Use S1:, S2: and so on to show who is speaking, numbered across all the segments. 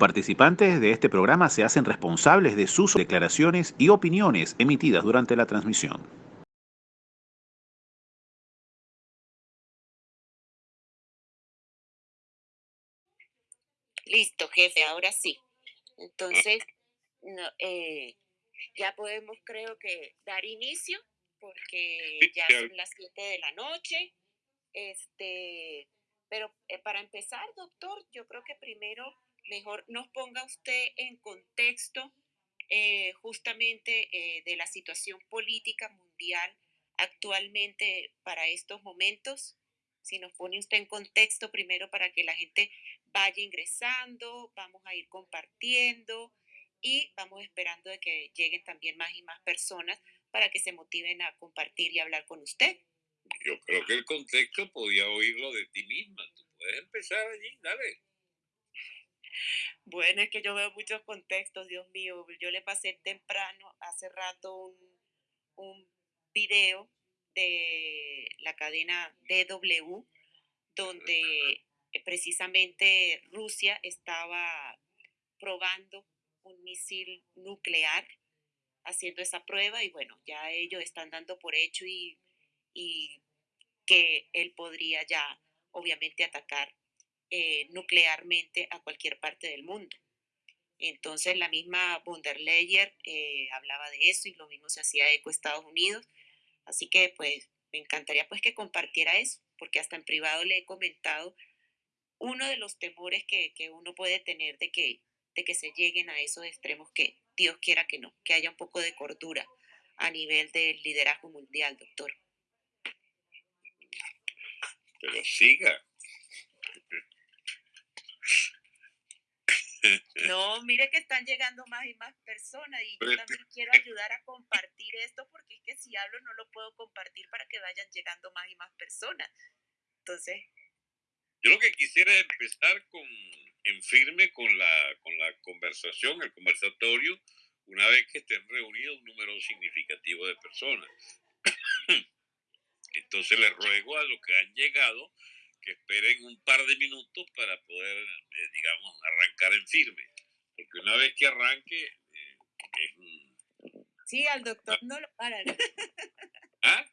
S1: participantes de este programa se hacen responsables de sus declaraciones y opiniones emitidas durante la transmisión.
S2: Listo, jefe, ahora sí. Entonces, eh, ya podemos, creo que, dar inicio, porque ya son las 7 de la noche. Este, pero eh, para empezar, doctor, yo creo que primero mejor nos ponga usted en contexto eh, justamente eh, de la situación política mundial actualmente para estos momentos. Si nos pone usted en contexto primero para que la gente vaya ingresando, vamos a ir compartiendo y vamos esperando de que lleguen también más y más personas para que se motiven a compartir y hablar con usted.
S3: Yo creo que el contexto podía oírlo de ti misma. Tú puedes empezar allí, dale.
S2: Bueno, es que yo veo muchos contextos, Dios mío. Yo le pasé temprano, hace rato, un, un video de la cadena DW, donde precisamente Rusia estaba probando un misil nuclear, haciendo esa prueba, y bueno, ya ellos están dando por hecho y y que él podría ya obviamente atacar eh, nuclearmente a cualquier parte del mundo. Entonces la misma von eh, hablaba de eso y lo mismo se hacía eco Estados Unidos. Así que pues me encantaría pues que compartiera eso, porque hasta en privado le he comentado uno de los temores que, que uno puede tener de que, de que se lleguen a esos extremos que Dios quiera que no, que haya un poco de cordura a nivel del liderazgo mundial, doctor.
S3: Pero siga.
S2: No, mire que están llegando más y más personas y yo también quiero ayudar a compartir esto porque es que si hablo no lo puedo compartir para que vayan llegando más y más personas. Entonces...
S3: Yo lo que quisiera es empezar con, en firme con la, con la conversación, el conversatorio, una vez que estén reunidos un número significativo de personas. Entonces les ruego a los que han llegado que esperen un par de minutos para poder, eh, digamos, arrancar en firme. Porque una vez que arranque, eh,
S2: es Sí, al doctor no lo paran.
S3: ¿Ah?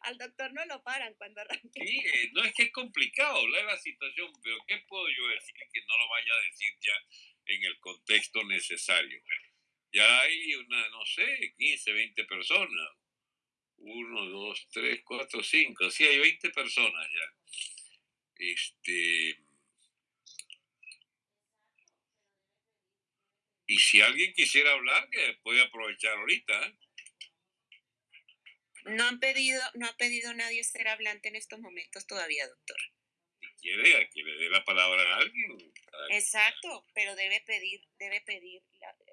S2: Al doctor no lo paran cuando arranque.
S3: Sí, eh, no es que es complicado hablar la situación, pero ¿qué puedo yo decir que no lo vaya a decir ya en el contexto necesario? Ya hay una, no sé, 15, 20 personas, uno, dos, tres, cuatro, cinco. Sí, hay 20 personas ya. Este. Y si alguien quisiera hablar, que puede aprovechar ahorita. ¿eh?
S2: No han pedido, no ha pedido nadie ser hablante en estos momentos todavía, doctor.
S3: Si quiere, que le dé la palabra a alguien.
S2: Exacto, pero debe pedir, debe pedir,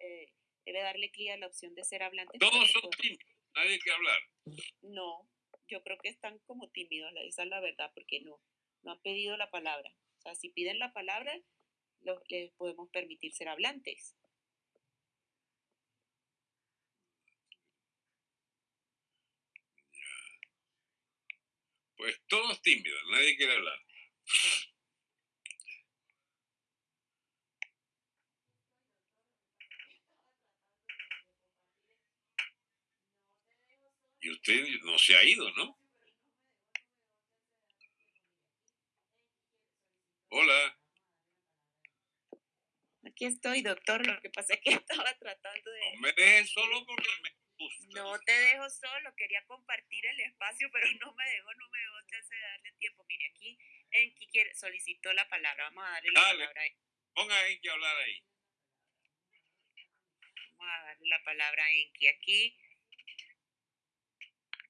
S2: eh, debe darle clic a la opción de ser hablante.
S3: Todos son tímidos nadie que hablar.
S2: No, yo creo que están como tímidos, esa es la verdad, porque no, no han pedido la palabra. O sea, si piden la palabra, les podemos permitir ser hablantes.
S3: Pues todos tímidos, nadie quiere hablar. Y usted no se ha ido, ¿no? Hola.
S2: Aquí estoy, doctor. Lo que pasa es que estaba tratando de...
S3: No me dejes solo porque me gusta.
S2: No te dejo solo. Quería compartir el espacio, pero no me dejó, no me dejó chance de darle tiempo. Mire, aquí Enki quiere, solicitó la palabra. Vamos a darle la palabra a Enki.
S3: Ponga a Enki a hablar ahí.
S2: Vamos a darle la palabra a Enki. Aquí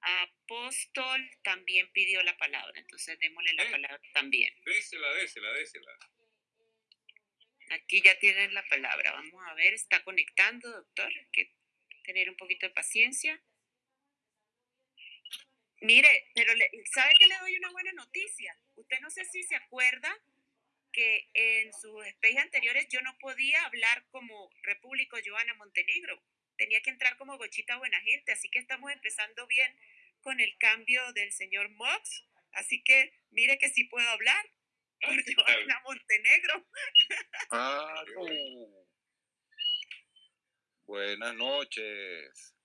S2: Apóstol también pidió la palabra, entonces démosle la palabra también.
S3: Désela, désela, désela.
S2: Aquí ya tienen la palabra. Vamos a ver, está conectando, doctor. Hay que tener un poquito de paciencia. Mire, pero ¿sabe que le doy una buena noticia? Usted no sé si se acuerda que en sus especies anteriores yo no podía hablar como Repúblico Joana Montenegro. Tenía que entrar como Gochita Buena Gente, así que estamos empezando bien con el cambio del señor Mox, así que mire que sí puedo hablar. Joana Montenegro.
S4: Ah, no. Buenas noches.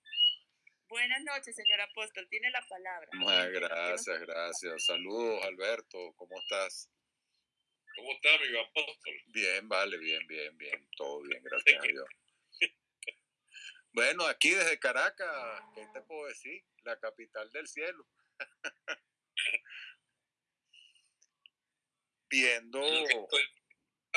S2: Buenas noches, señor apóstol. Tiene la palabra.
S4: Muchas gracias, gracias. Saludos, Alberto. ¿Cómo estás?
S3: ¿Cómo está, mi apóstol?
S4: Bien, vale, bien, bien, bien. Todo bien, gracias a Dios. Bueno, aquí desde Caracas, ¿qué te puedo decir? La capital del cielo. Viendo.
S3: Estoy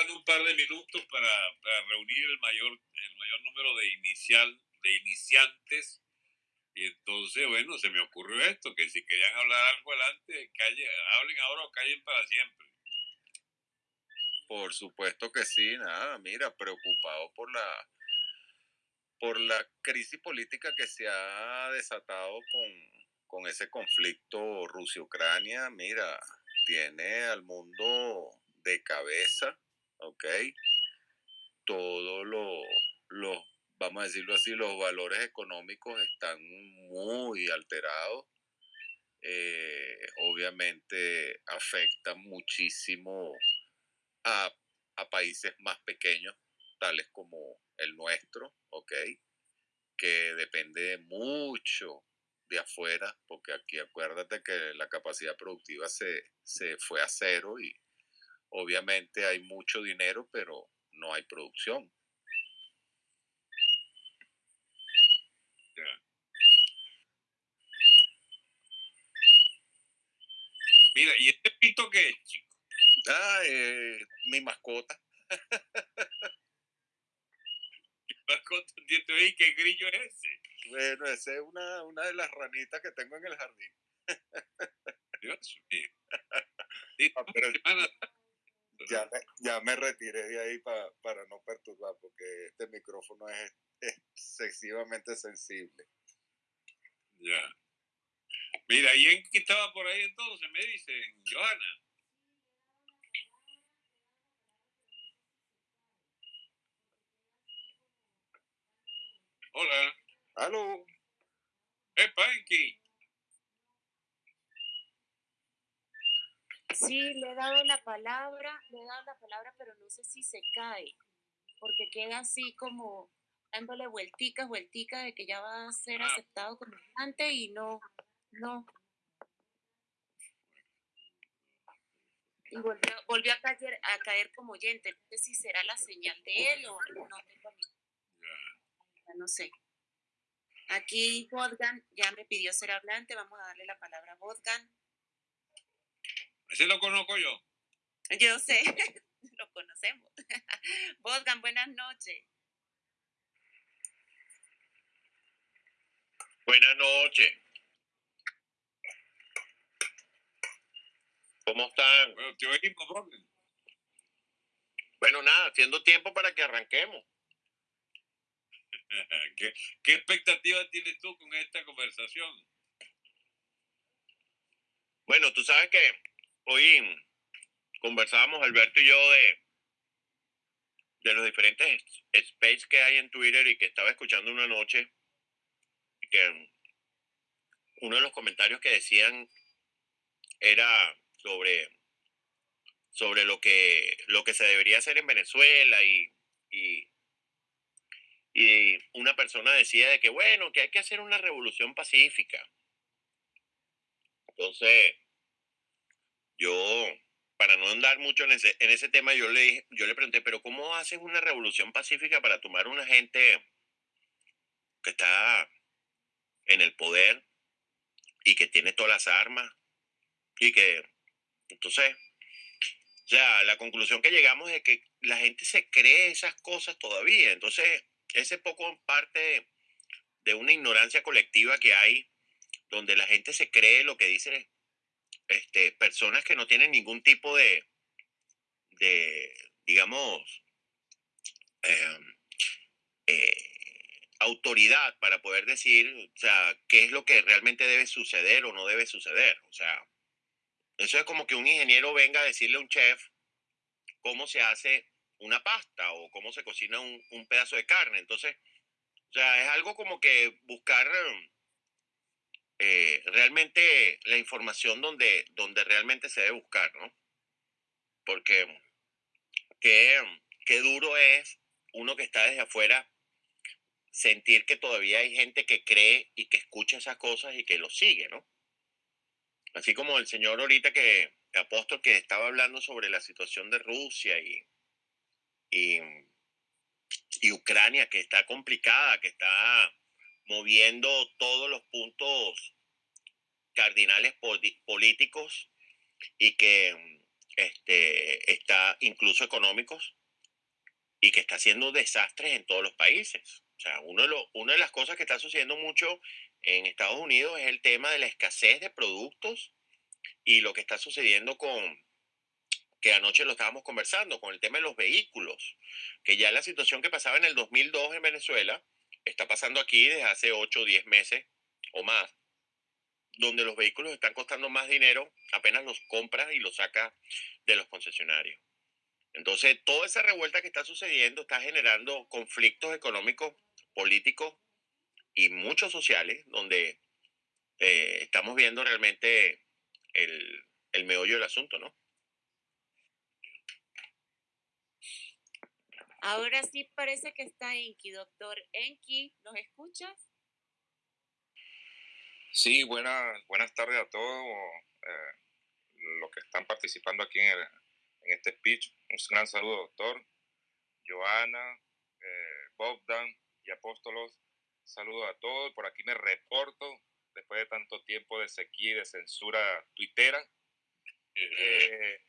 S3: un par de minutos para, para reunir el mayor, el mayor número de, inicial, de iniciantes. Y entonces, bueno, se me ocurrió esto, que si querían hablar algo adelante, calle, hablen ahora o callen para siempre.
S4: Por supuesto que sí, nada, mira, preocupado por la por la crisis política que se ha desatado con, con ese conflicto Rusia-Ucrania, mira, tiene al mundo de cabeza, ¿ok? Todos los, vamos a decirlo así, los valores económicos están muy alterados. Eh, obviamente afecta muchísimo a, a países más pequeños, tales como el nuestro, ¿ok? Que depende mucho de afuera, porque aquí acuérdate que la capacidad productiva se, se fue a cero y obviamente hay mucho dinero, pero no hay producción.
S3: Mira, ¿y este pito qué es, chico?
S4: Ah, eh, mi mascota.
S3: ¿Y qué grillo es ese?
S4: Bueno, esa es una, una de las ranitas que tengo en el jardín.
S3: Dios mío.
S4: Ah, ya, me, ya me retiré de ahí para no perturbar, porque este micrófono es excesivamente sensible.
S3: Ya. Mira, ¿y en qué estaba por ahí entonces? Me dicen, Johanna. Hola.
S4: Aló.
S3: ¿Es Panky?
S2: Sí, le he dado la palabra, le he dado la palabra, pero no sé si se cae, porque queda así como dándole vuelticas, vuelticas de que ya va a ser
S3: Ah.
S2: aceptado como antes y no, no. Y volvió, volvió a, caer, a caer como oyente. No sé si será la señal de él o no tengo ni ya no sé. Aquí Bodgan ya me pidió ser hablante, vamos a darle la palabra a Bodgan.
S3: Ese lo conozco yo.
S2: Yo sé, lo conocemos. Bodgan, buenas noches.
S5: Buenas noches. ¿Cómo están?
S3: Bueno, te oímos, Robin.
S5: Bueno, nada, haciendo tiempo para que arranquemos.
S3: ¿Qué, ¿Qué expectativa tienes tú con esta conversación?
S5: Bueno, tú sabes que hoy conversábamos Alberto y yo de, de los diferentes space que hay en Twitter y que estaba escuchando una noche que uno de los comentarios que decían era sobre sobre lo que lo que se debería hacer en Venezuela y, y y una persona decía de que bueno que hay que hacer una revolución pacífica entonces yo para no andar mucho en ese, en ese tema yo le yo le pregunté pero cómo haces una revolución pacífica para tomar una gente que está en el poder y que tiene todas las armas y que entonces o sea, la conclusión que llegamos es que la gente se cree esas cosas todavía. Entonces, ese poco parte de una ignorancia colectiva que hay, donde la gente se cree lo que dicen este, personas que no tienen ningún tipo de, de digamos, em, eh, autoridad para poder decir, o sea, qué es lo que realmente debe suceder o no debe suceder. O sea, eso es como que un ingeniero venga a decirle a un chef cómo se hace una pasta o cómo se cocina un, un pedazo de carne. Entonces, o sea, es algo como que buscar eh, realmente la información donde, donde realmente se debe buscar, ¿no? porque qué, qué duro es uno que está desde afuera sentir que todavía hay gente que cree y que escucha esas cosas y que lo sigue, ¿no? Así como el señor ahorita que, apóstol, que estaba hablando sobre la situación de Rusia y, y, y Ucrania, que está complicada, que está moviendo todos los puntos cardinales políticos y que este, está incluso económicos y que está haciendo desastres en todos los países. O sea, uno de una de las cosas que está sucediendo mucho en Estados Unidos es el tema de la escasez de productos y lo que está sucediendo con, que anoche lo estábamos conversando, con el tema de los vehículos, que ya la situación que pasaba en el 2002 en Venezuela está pasando aquí desde hace 8 o 10 meses o más, donde los vehículos están costando más dinero, apenas los compras y los sacas de los concesionarios. Entonces, toda esa revuelta que está sucediendo está generando conflictos económicos, políticos y muchos sociales, donde eh, estamos viendo realmente el, el meollo del asunto, ¿no?
S2: Ahora sí parece que está Enki, doctor Enki, ¿nos escuchas?
S6: Sí, buenas, buenas tardes a todos eh, los que están participando aquí en, en, este speech. Un gran saludo, doctor, Joana, eh, Bogdan y Apóstolos. Saludo a todos. Por aquí me reporto después de tanto tiempo de sequía y de censura tuitera. Eh,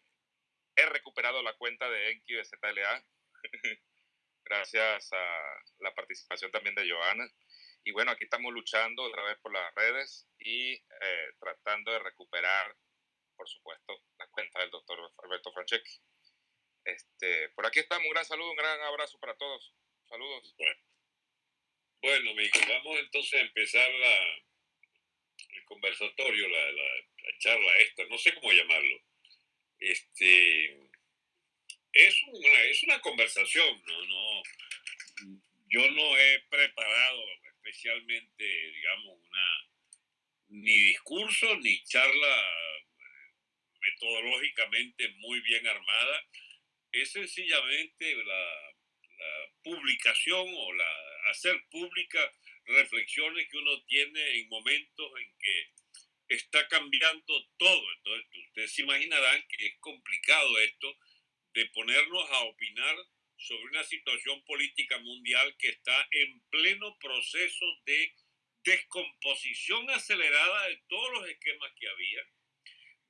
S6: he recuperado la cuenta de Enki de ZLA gracias a la participación también de Joana. Y bueno, aquí estamos luchando otra vez por las redes y eh, tratando de recuperar, por supuesto, la cuenta del doctor Alberto Franceschi. Este, por aquí estamos, un gran saludo, un gran abrazo para todos. Saludos.
S3: Bueno, bueno vamos entonces a empezar la, el conversatorio, la, la, la charla esta, no sé cómo llamarlo. Este, es una, es una conversación, ¿no? no yo no he preparado especialmente, digamos, una ni discurso ni charla metodológicamente muy bien armada. Es sencillamente la, la publicación o la hacer pública reflexiones que uno tiene en momentos en que está cambiando todo. Entonces, ustedes se imaginarán que es complicado esto de ponernos a opinar sobre una situación política mundial que está en pleno proceso de descomposición acelerada de todos los esquemas que había,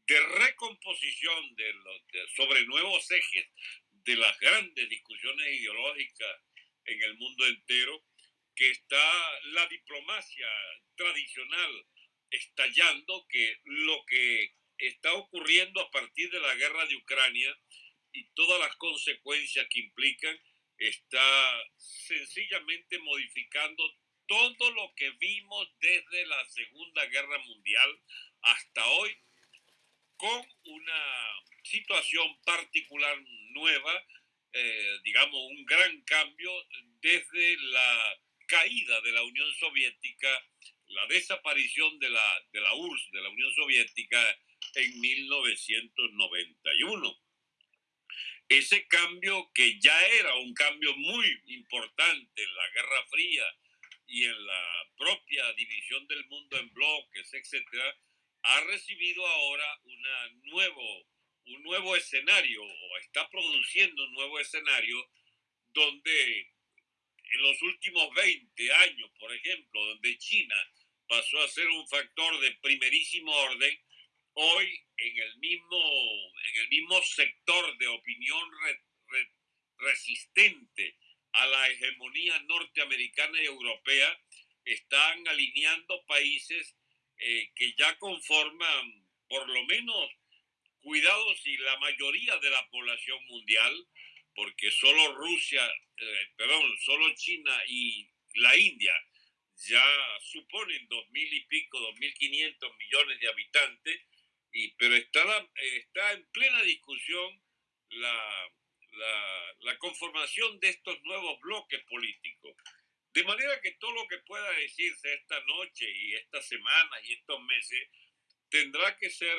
S3: de recomposición sobre nuevos ejes de las grandes discusiones ideológicas en el mundo entero, que está la diplomacia tradicional estallando, que lo que está ocurriendo a partir de la guerra de Ucrania y todas las consecuencias que implican, está sencillamente modificando todo lo que vimos desde la Segunda Guerra Mundial hasta hoy, con una situación particular nueva, eh, digamos, un gran cambio desde la caída de la Unión Soviética, la desaparición de la, de la URSS, de la Unión Soviética, en 1991 ese cambio que ya era un cambio muy importante en la Guerra Fría y en la propia división del mundo en bloques, etcétera, ha recibido ahora una nuevo, un nuevo escenario o está produciendo un nuevo escenario donde en los últimos 20 años, por ejemplo, donde China pasó a ser un factor de primerísimo orden, hoy en el mismo, en el mismo sector de opinión resistente a la hegemonía norteamericana y europea, están alineando países eh, que ya conforman por lo menos cuidados y la mayoría de la población mundial, porque solo Rusia, eh, perdón, solo China y la India ya suponen dos mil y pico, dos mil quinientos millones de habitantes, y, pero está, está en plena discusión la, la, conformación de estos nuevos bloques políticos. De manera que todo lo que pueda decirse esta noche y esta semana y estos meses tendrá que ser,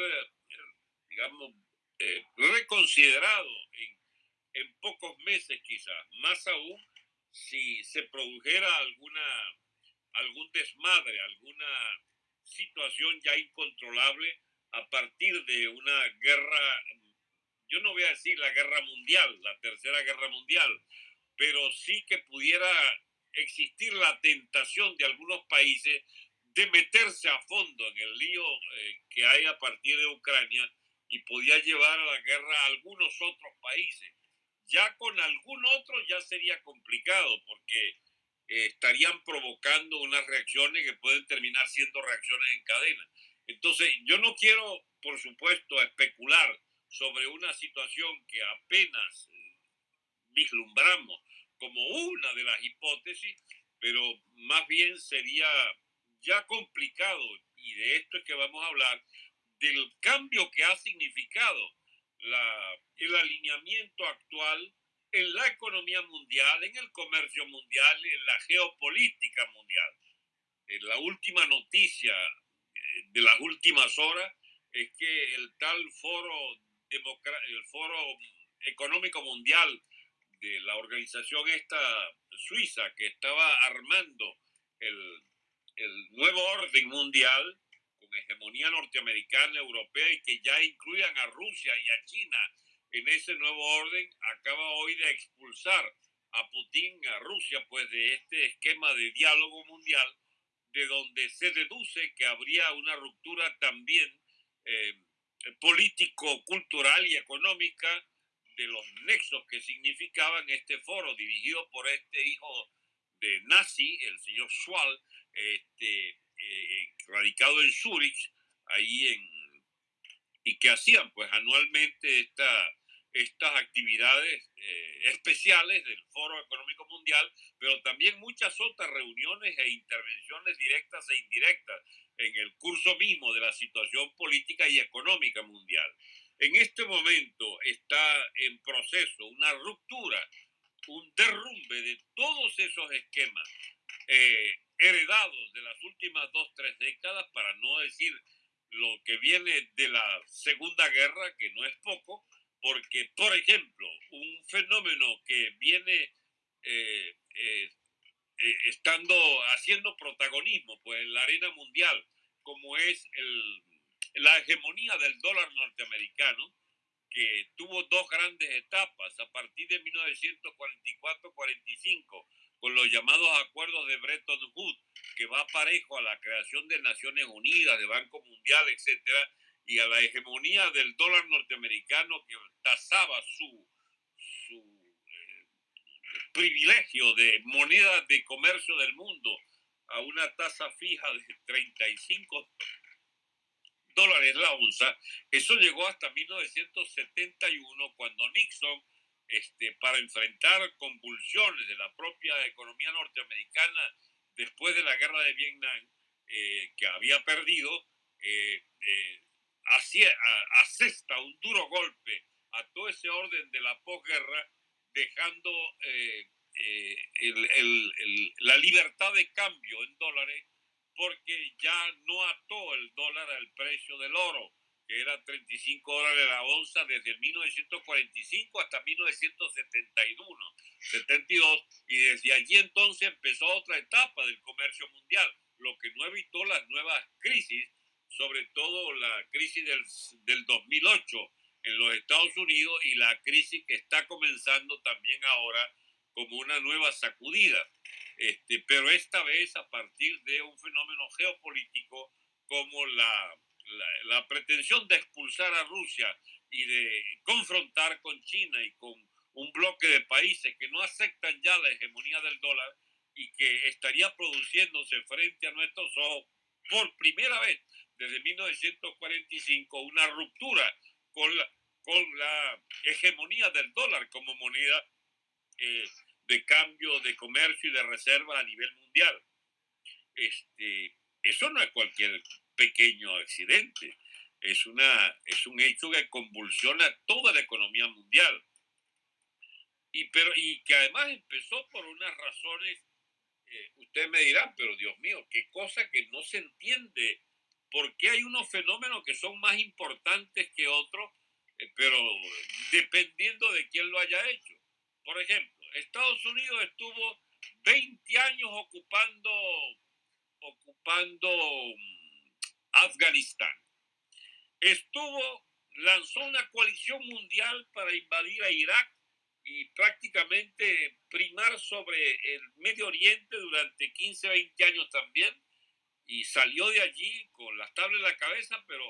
S3: digamos, eh, reconsiderado en, en pocos meses quizás, más aún si se produjera alguna, algún desmadre, alguna situación ya incontrolable a partir de una guerra, yo no voy a decir la guerra mundial, la tercera guerra mundial, pero sí que pudiera existir la tentación de algunos países de meterse a fondo en el lío eh, que hay a partir de Ucrania y podía llevar a la guerra a algunos otros países. Ya con algún otro ya sería complicado porque eh, estarían provocando unas reacciones que pueden terminar siendo reacciones en cadena. Entonces, yo no quiero, por supuesto, especular sobre una situación que apenas eh, vislumbramos como una de las hipótesis, pero más bien sería ya complicado, y de esto es que vamos a hablar, del cambio que ha significado la, el alineamiento actual en la economía mundial, en el comercio mundial, en la geopolítica mundial. En la última noticia de las últimas horas es que el tal foro, el foro económico mundial de la organización esta suiza que estaba armando el, el nuevo orden mundial con hegemonía norteamericana, europea y que ya incluyan a Rusia y a China en ese nuevo orden, acaba hoy de expulsar a Putin, a Rusia, pues de este esquema de diálogo mundial, de donde se deduce que habría una ruptura también eh, político, cultural y económica de los nexos que significaban este foro dirigido por este hijo de nazi, el señor Schwal, este, eh, radicado en Zurich, ahí en, y que hacían pues anualmente esta, estas actividades eh, especiales del Foro Económico Mundial, pero también muchas otras reuniones e intervenciones directas e indirectas en el curso mismo de la situación política y económica mundial. En este momento está en proceso una ruptura, un derrumbe de todos esos esquemas eh, heredados de las últimas dos, tres décadas, para no decir lo que viene de la Segunda Guerra, que no es poco, porque, por ejemplo, un fenómeno que viene eh, eh, eh, estando haciendo protagonismo pues, en la arena mundial, como es el, la hegemonía del dólar norteamericano, que tuvo dos grandes etapas a partir de 1944-45, con los llamados acuerdos de Bretton Woods, que va parejo a la creación de Naciones Unidas, de Banco Mundial, etcétera, y a la hegemonía del dólar norteamericano que tasaba su, eh, privilegio de moneda de comercio del mundo a una tasa fija de 35 dólares la onza, eso llegó hasta 1971 cuando Nixon, este, para enfrentar convulsiones de la propia economía norteamericana después de la guerra de Vietnam, eh, que había perdido, eh asesta un duro golpe a todo ese orden de la posguerra, dejando eh, la libertad de cambio en dólares porque ya no ató el dólar al precio del oro, que era 35 dólares la onza desde el 1945 hasta 1971, 72, y desde allí entonces empezó otra etapa del comercio mundial, lo que no evitó las nuevas crisis, sobre todo la crisis del, del 2008 en los Estados Unidos y la crisis que está comenzando también ahora como una nueva sacudida. Este, pero esta vez a partir de un fenómeno geopolítico como la, la, pretensión de expulsar a Rusia y de confrontar con China y con un bloque de países que no aceptan ya la hegemonía del dólar y que estaría produciéndose frente a nuestros ojos por primera vez desde 1945 una ruptura con la, con la hegemonía del dólar como moneda eh, de cambio de comercio y de reserva a nivel mundial. Este, eso no es cualquier pequeño accidente, es, una, es un hecho que convulsiona toda la economía mundial. Y, pero, y que además empezó por unas razones, eh, ustedes me dirán, pero Dios mío, qué cosa que no se entiende, porque hay unos fenómenos que son más importantes que otros eh, pero dependiendo de quién lo haya hecho. Por ejemplo, Estados Unidos estuvo 20 años ocupando, ocupando mm, Afganistán. Estuvo, lanzó una coalición mundial para invadir a Irak y prácticamente primar sobre el Medio Oriente durante 15, 20 años también, y salió de allí con las tablas en la cabeza, pero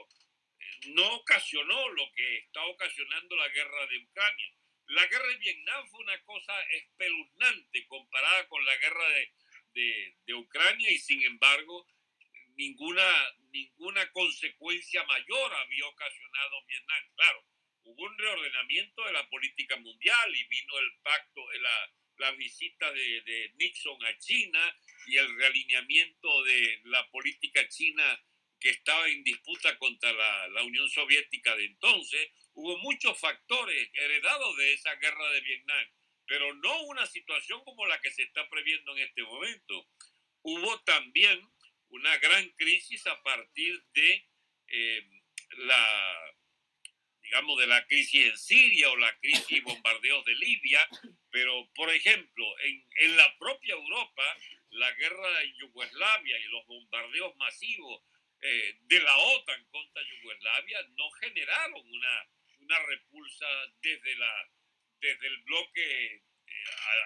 S3: eh, no ocasionó lo que está ocasionando la guerra de Ucrania. La guerra de Vietnam fue una cosa espeluznante comparada con la guerra de, de, de Ucrania y sin embargo ninguna, ninguna consecuencia mayor había ocasionado Vietnam. Claro, hubo un reordenamiento de la política mundial y vino el pacto, la, la visita de, de, Nixon a China y el realineamiento de la política china que estaba en disputa contra la, la, Unión Soviética de entonces. Hubo muchos factores heredados de esa guerra de Vietnam, pero no una situación como la que se está previendo en este momento. Hubo también una gran crisis a partir de eh, la digamos, de la crisis en Siria o la crisis y bombardeos de Libia, pero, por ejemplo, en, en la propia Europa, la guerra en Yugoslavia y los bombardeos masivos eh, de la OTAN contra Yugoslavia no generaron una, una repulsa desde, la, desde el bloque eh,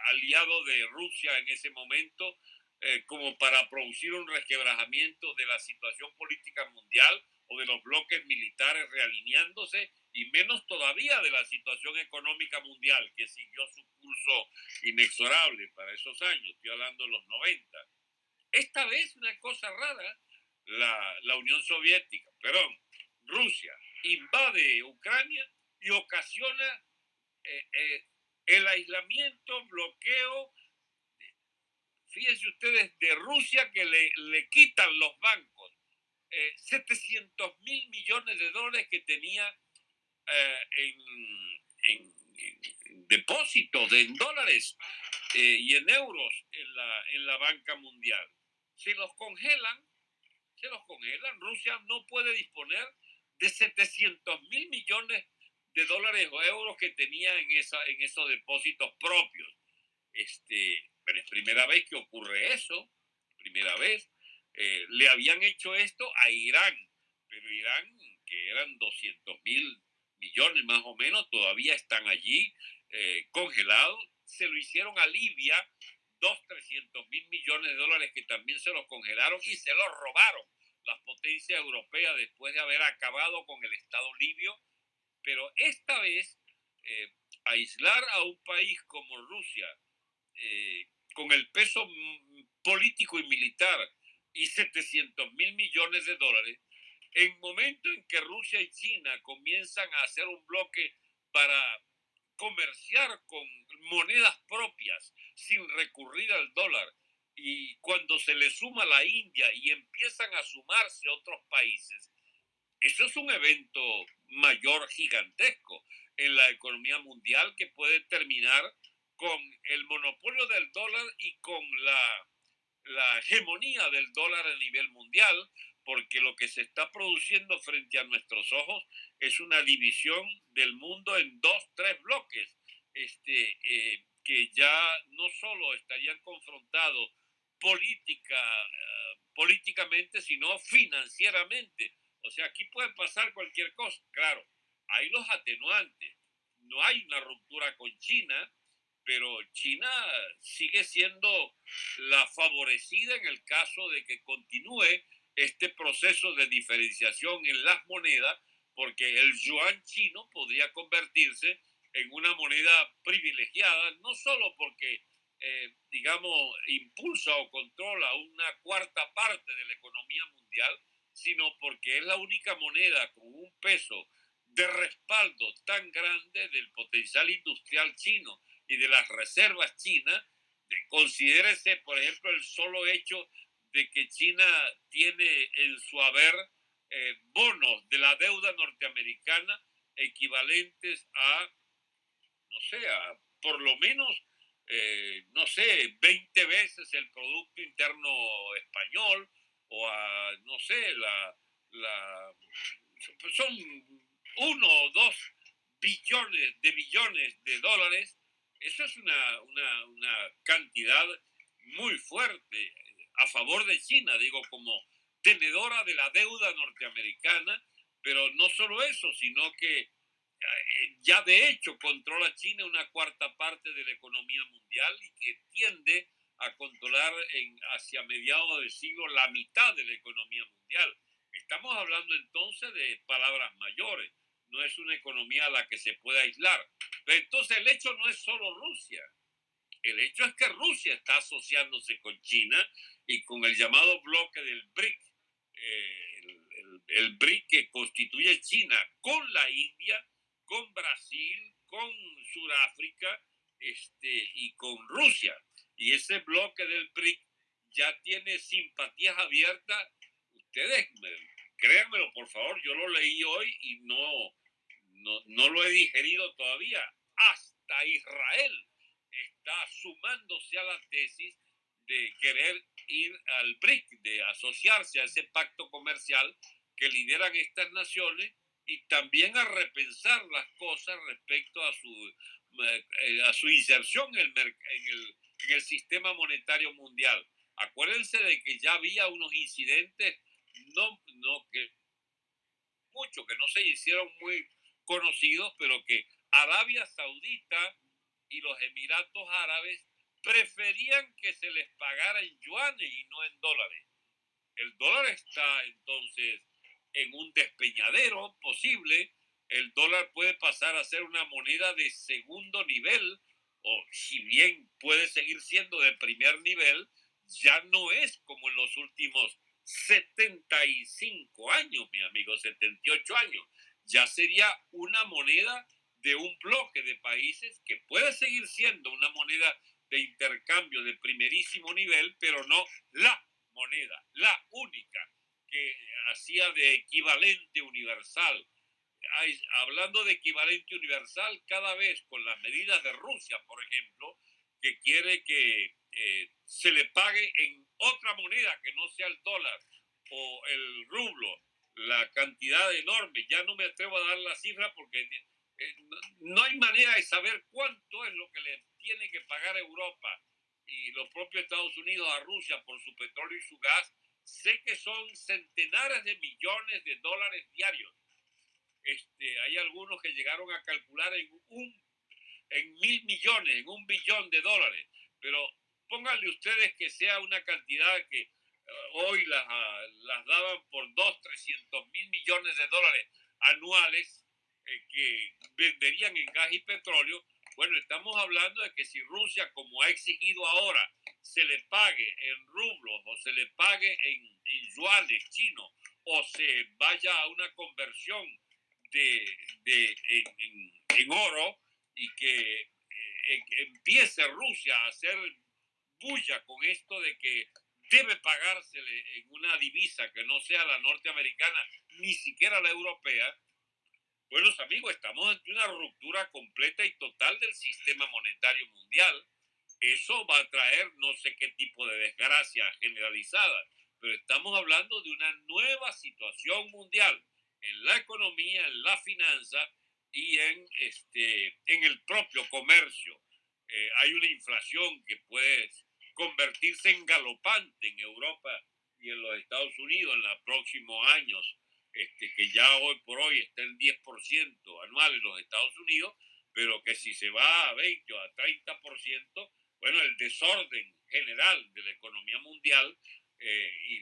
S3: aliado de Rusia en ese momento eh, como para producir un resquebrajamiento de la situación política mundial o de los bloques militares realineándose y menos todavía de la situación económica mundial que siguió su curso inexorable para esos años, estoy hablando de los 90. Esta vez una cosa rara, la, la Unión Soviética, perdón, Rusia invade Ucrania y ocasiona eh, eh, el aislamiento, bloqueo, fíjense ustedes, de Rusia que le, le quitan los bancos eh, 700 mil millones de dólares que tenía eh, en, depósitos de en dólares eh, y en euros en la, en la banca mundial. Se los congelan, se los congelan. Rusia no puede disponer de 700 mil millones de dólares o euros que tenía en, esa, en esos depósitos propios. Este, pero es primera vez que ocurre eso, primera vez. Eh, le habían hecho esto a Irán, pero Irán, que eran 200 mil millones más o menos, todavía están allí eh, congelados. Se lo hicieron a Libia, dos, trescientos mil millones de dólares que también se los congelaron y se los robaron las potencias europeas después de haber acabado con el Estado libio. Pero esta vez, eh, aislar a un país como Rusia, eh, con el peso político y militar y 700 mil millones de dólares, en momento en que Rusia y China comienzan a hacer un bloque para comerciar con monedas propias sin recurrir al dólar, y cuando se le suma la India y empiezan a sumarse otros países, eso es un evento mayor gigantesco en la economía mundial que puede terminar con el monopolio del dólar y con la, la hegemonía del dólar a nivel mundial, porque lo que se está produciendo frente a nuestros ojos es una división del mundo en dos, tres bloques, este, eh, que ya no solo estarían confrontados política, uh, políticamente, sino financieramente. O sea, aquí puede pasar cualquier cosa. Claro, hay los atenuantes. No hay una ruptura con China, pero China sigue siendo la favorecida en el caso de que continúe este proceso de diferenciación en las monedas, porque el yuan chino podría convertirse en una moneda privilegiada, no solo porque, eh, digamos, impulsa o controla una cuarta parte de la economía mundial, sino porque es la única moneda con un peso de respaldo tan grande del potencial industrial chino y de las reservas chinas. Considérese, por ejemplo, el solo hecho de que China tiene en su haber eh, bonos de la deuda norteamericana equivalentes a, no sé, a por lo menos, eh, no sé, 20 veces el Producto Interno Español o a, no sé, la, la son uno o dos billones de billones de dólares, eso es una, una cantidad muy fuerte a favor de China, digo, como tenedora de la deuda norteamericana, pero no solo eso, sino que eh, ya de hecho controla China una cuarta parte de la economía mundial y que tiende a controlar hacia mediados del siglo la mitad de la economía mundial. Estamos hablando entonces de palabras mayores, no es una economía a la que se pueda aislar. Pero entonces el hecho no es solo Rusia, el hecho es que Rusia está asociándose con China y con el llamado bloque del BRIC, eh, el, el, BRIC que constituye China con la India, con Brasil, con Sudáfrica este, y con Rusia. Y ese bloque del BRIC ya tiene simpatías abiertas. Ustedes, créanmelo por favor, yo lo leí hoy y no, no, no lo he digerido todavía. Hasta Israel está sumándose a la tesis de querer ir al BRIC, de asociarse a ese pacto comercial que lideran estas naciones y también a repensar las cosas respecto a su, eh, a su inserción en el, en, el, en el sistema monetario mundial. Acuérdense de que ya había unos incidentes, no, no que mucho, que no se hicieron muy conocidos, pero que Arabia Saudita y los Emiratos Árabes preferían que se les pagara en yuanes y no en dólares. El dólar está entonces en un despeñadero posible. El dólar puede pasar a ser una moneda de segundo nivel o si bien puede seguir siendo de primer nivel, ya no es como en los últimos 75 años, mi amigo, 78 años. Ya sería una moneda de un bloque de países que puede seguir siendo una moneda de intercambio de primerísimo nivel, pero no la moneda, la única que hacía de equivalente universal. hablando de equivalente universal, cada vez con las medidas de Rusia, por ejemplo, que quiere que eh, se le pague en otra moneda que no sea el dólar o el rublo, la cantidad enorme, ya no me atrevo a dar la cifra porque no hay manera de saber cuánto es lo que le tiene que pagar Europa y los propios Estados Unidos a Rusia por su petróleo y su gas, sé que son centenares de millones de dólares diarios. Este, hay algunos que llegaron a calcular en, un, en mil millones, en un billón de dólares, pero pónganle ustedes que sea una cantidad que eh, hoy las, ah, las daban por dos, trescientos mil millones de dólares anuales eh, que venderían en gas y petróleo, bueno, estamos hablando de que si Rusia, como ha exigido ahora, se le pague en rublos o se le pague en, yuanes chinos o se vaya a una conversión de, de en, oro y que eh, empiece Rusia a hacer bulla con esto de que debe pagársele en una divisa que no sea la norteamericana, ni siquiera la europea, Buenos amigos, estamos ante una ruptura completa y total del sistema monetario mundial. Eso va a traer no sé qué tipo de desgracia generalizada, pero estamos hablando de una nueva situación mundial en la economía, en la finanza y en, este, en el propio comercio. Eh, hay una inflación que puede convertirse en galopante en Europa y en los Estados Unidos en los próximos años este, que ya hoy por hoy está en 10% anual en los Estados Unidos, pero que si se va a 20 o a 30%, bueno, el desorden general de la economía mundial eh, y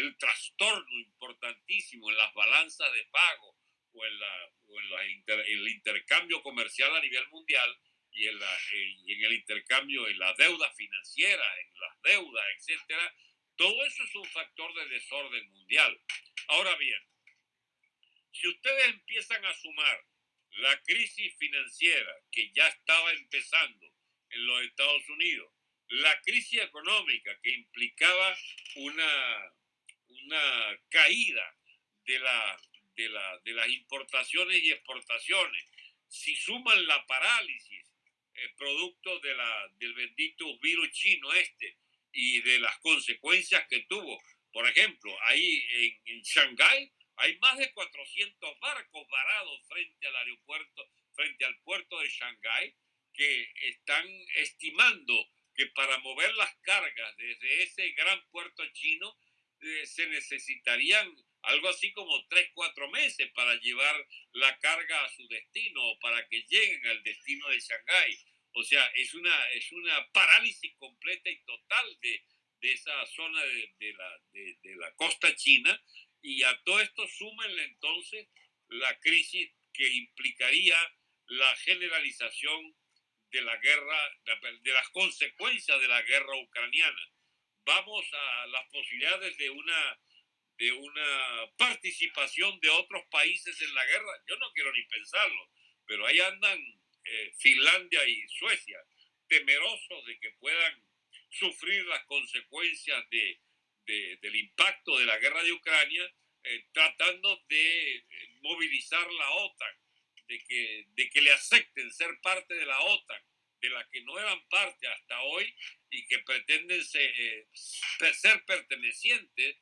S3: el trastorno importantísimo en las balanzas de pago o en, la, el intercambio comercial a nivel mundial y en, la, eh, y en el intercambio en la deuda financiera, en las deudas, etcétera, todo eso es un factor de desorden mundial. Ahora bien, si ustedes empiezan a sumar la crisis financiera que ya estaba empezando en los Estados Unidos, la crisis económica que implicaba una, una caída de, la, de, la, de las importaciones y exportaciones, si suman la parálisis eh, producto de del bendito virus chino este y de las consecuencias que tuvo, por ejemplo, ahí en, en Shanghái hay más de 400 barcos varados frente al aeropuerto frente al puerto de Shanghái que están estimando que para mover las cargas desde ese gran puerto chino eh, se necesitarían algo así como tres, cuatro meses para llevar la carga a su destino o para que lleguen al destino de Shanghái. O sea, es una, es una parálisis completa y total de, de esa zona de, de, la, de, la, costa china. Y a todo esto súmenle entonces la crisis que implicaría la generalización de la guerra, de las consecuencias de la guerra ucraniana. Vamos a las posibilidades de una de una participación de otros países en la guerra, yo no quiero ni pensarlo, pero ahí andan eh, Finlandia y Suecia, temerosos de que puedan sufrir las consecuencias de, del impacto de la guerra de Ucrania, eh, tratando de eh, movilizar la OTAN, de que, de que le acepten ser parte de la OTAN, de la que no eran parte hasta hoy y que pretenden ser, ser pertenecientes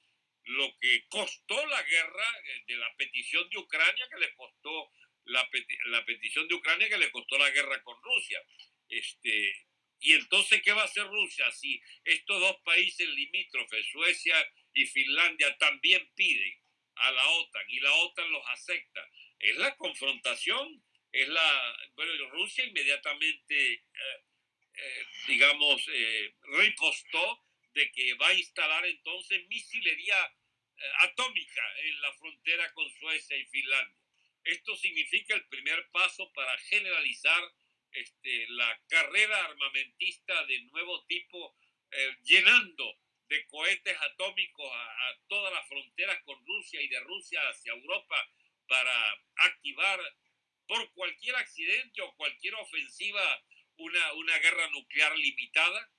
S3: lo que costó la guerra eh, de la petición de Ucrania, que le costó la, la petición de Ucrania, que le costó la guerra con Rusia. Este, y entonces, ¿qué va a hacer Rusia si estos dos países limítrofes, Suecia y Finlandia, también piden a la OTAN y la OTAN los acepta? Es la confrontación, es la... Bueno, Rusia inmediatamente, eh, eh, digamos, eh, ripostó de que va a instalar entonces misilería eh, atómica en la frontera con Suecia y Finlandia. Esto significa el primer paso para generalizar este, la carrera armamentista de nuevo tipo, eh, llenando de cohetes atómicos a, a, todas las fronteras con Rusia y de Rusia hacia Europa para activar por cualquier accidente o cualquier ofensiva una, una guerra nuclear limitada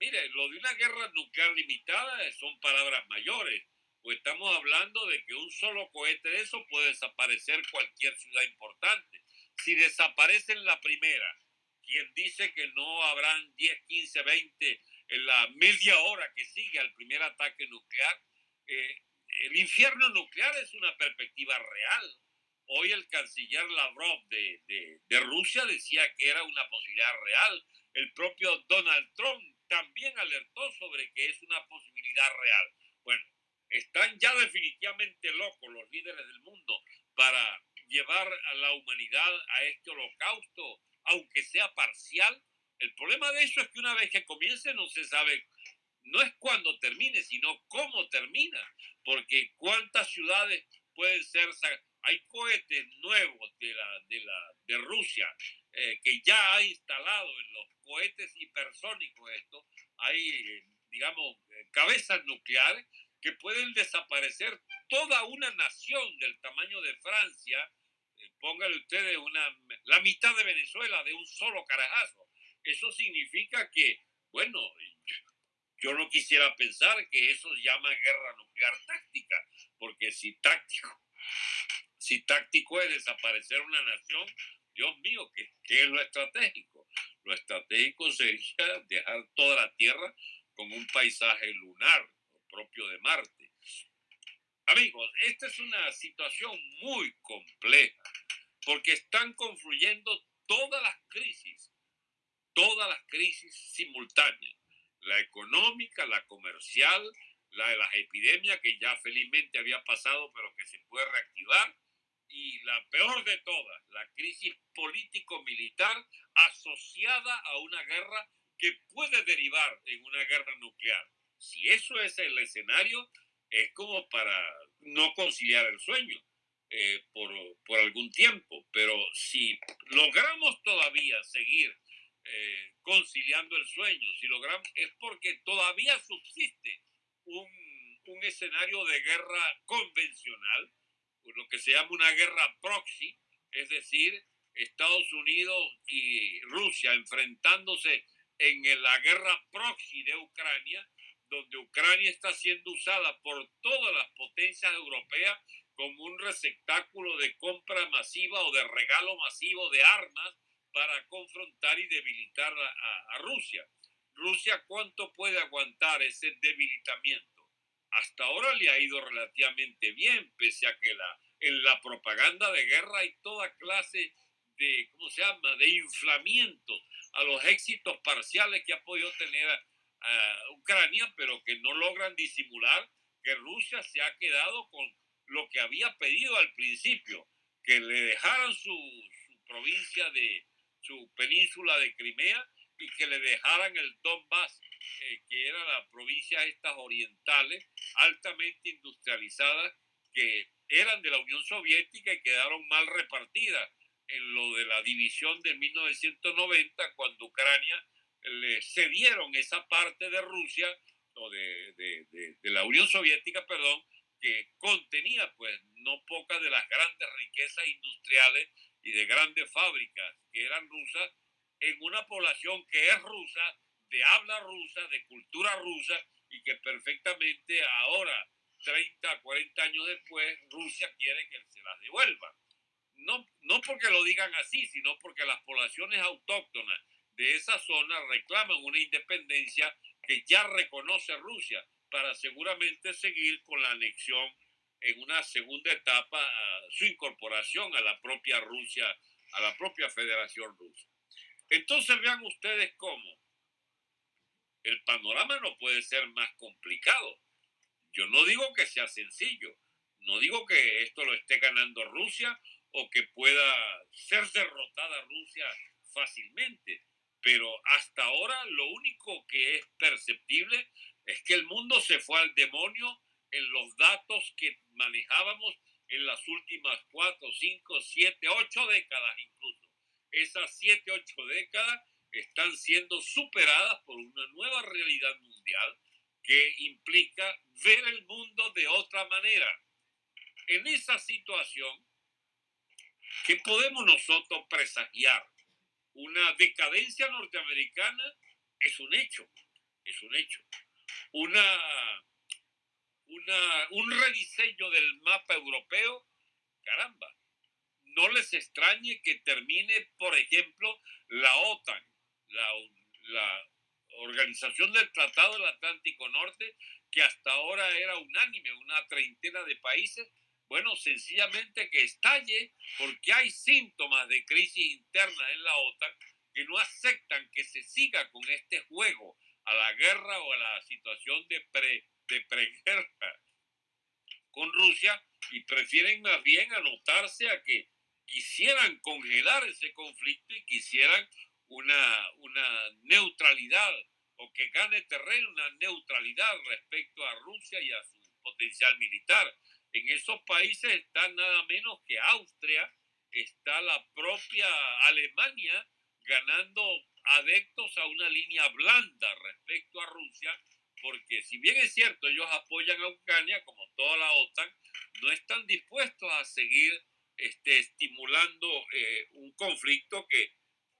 S3: Mire, lo de una guerra nuclear limitada son palabras mayores, pues estamos hablando de que un solo cohete de eso puede desaparecer cualquier ciudad importante. Si desaparece en la primera, quien dice que no habrán 10, 15, 20 en la media hora que sigue al primer ataque nuclear, eh, el infierno nuclear es una perspectiva real. Hoy el canciller Lavrov de, de, de Rusia decía que era una posibilidad real. El propio Donald Trump también alertó sobre que es una posibilidad real. Bueno, están ya definitivamente locos los líderes del mundo para llevar a la humanidad a este holocausto, aunque sea parcial. El problema de eso es que una vez que comience no se sabe, no es cuándo termine, sino cómo termina, porque cuántas ciudades pueden ser hay cohetes nuevos de, la, de, la, de Rusia eh, que ya ha instalado en los cohetes hipersónicos esto, hay, eh, digamos, cabezas nucleares que pueden desaparecer toda una nación del tamaño de Francia, póngale ustedes una, la mitad de Venezuela de un solo carajazo. Eso significa que, bueno, yo no quisiera pensar que eso se llama guerra nuclear táctica, porque si táctico si táctico es desaparecer una nación, Dios mío, ¿qué, es lo estratégico? Lo estratégico sería dejar toda la Tierra como un paisaje lunar propio de Marte. Amigos, esta es una situación muy compleja porque están confluyendo todas las crisis, todas las crisis simultáneas, la económica, la comercial, la de las epidemias que ya felizmente había pasado pero que se puede reactivar, y la peor de todas, la crisis político-militar asociada a una guerra que puede derivar en una guerra nuclear. Si eso es el escenario, es como para no conciliar el sueño eh, por, por, algún tiempo, pero si logramos todavía seguir eh, conciliando el sueño, si logramos, es porque todavía subsiste un, un escenario de guerra convencional lo que se llama una guerra proxy, es decir, Estados Unidos y Rusia enfrentándose en la guerra proxy de Ucrania, donde Ucrania está siendo usada por todas las potencias europeas como un receptáculo de compra masiva o de regalo masivo de armas para confrontar y debilitar a, a Rusia. Rusia, ¿cuánto puede aguantar ese debilitamiento? hasta ahora le ha ido relativamente bien, pese a que la, en la propaganda de guerra hay toda clase de, ¿cómo se llama?, de inflamiento a los éxitos parciales que ha podido tener a, Ucrania, pero que no logran disimular que Rusia se ha quedado con lo que había pedido al principio, que le dejaran su, provincia de su península de Crimea y que le dejaran el Donbass, eh, que era la provincia estas orientales altamente industrializadas que eran de la Unión Soviética y quedaron mal repartidas en lo de la división de 1990 cuando Ucrania le cedieron esa parte de Rusia o de, de, de, la Unión Soviética, perdón, que contenía pues no pocas de las grandes riquezas industriales y de grandes fábricas que eran rusas en una población que es rusa, de habla rusa, de cultura rusa y que perfectamente ahora, 30, 40 años después, Rusia quiere que se las devuelva. No, no porque lo digan así, sino porque las poblaciones autóctonas de esa zona reclaman una independencia que ya reconoce Rusia para seguramente seguir con la anexión en una segunda etapa su incorporación a la propia Rusia, a la propia Federación Rusa. Entonces vean ustedes cómo el panorama no puede ser más complicado. Yo no digo que sea sencillo, no digo que esto lo esté ganando Rusia o que pueda ser derrotada Rusia fácilmente, pero hasta ahora lo único que es perceptible es que el mundo se fue al demonio en los datos que manejábamos en las últimas cuatro, cinco, siete, ocho décadas incluso. Esas siete, ocho décadas están siendo superadas por una nueva realidad mundial que implica ver el mundo de otra manera. En esa situación, ¿qué podemos nosotros presagiar? Una decadencia norteamericana es un hecho, es un hecho. Una, una, un rediseño del mapa europeo, caramba, no les extrañe que termine, por ejemplo, la OTAN, la, la Organización del Tratado del Atlántico Norte, que hasta ahora era unánime, una treintena de países, bueno, sencillamente que estalle porque hay síntomas de crisis interna en la OTAN que no aceptan que se siga con este juego a la guerra o a la situación de, pre, de preguerra con Rusia y prefieren más bien anotarse a que quisieran congelar ese conflicto y quisieran una, una neutralidad o que gane terreno una neutralidad respecto a Rusia y a su potencial militar. En esos países está nada menos que Austria, está la propia Alemania ganando adeptos a una línea blanda respecto a Rusia, porque si bien es cierto, ellos apoyan a Ucrania, como toda la OTAN, no están dispuestos a seguir este, estimulando eh, un conflicto que,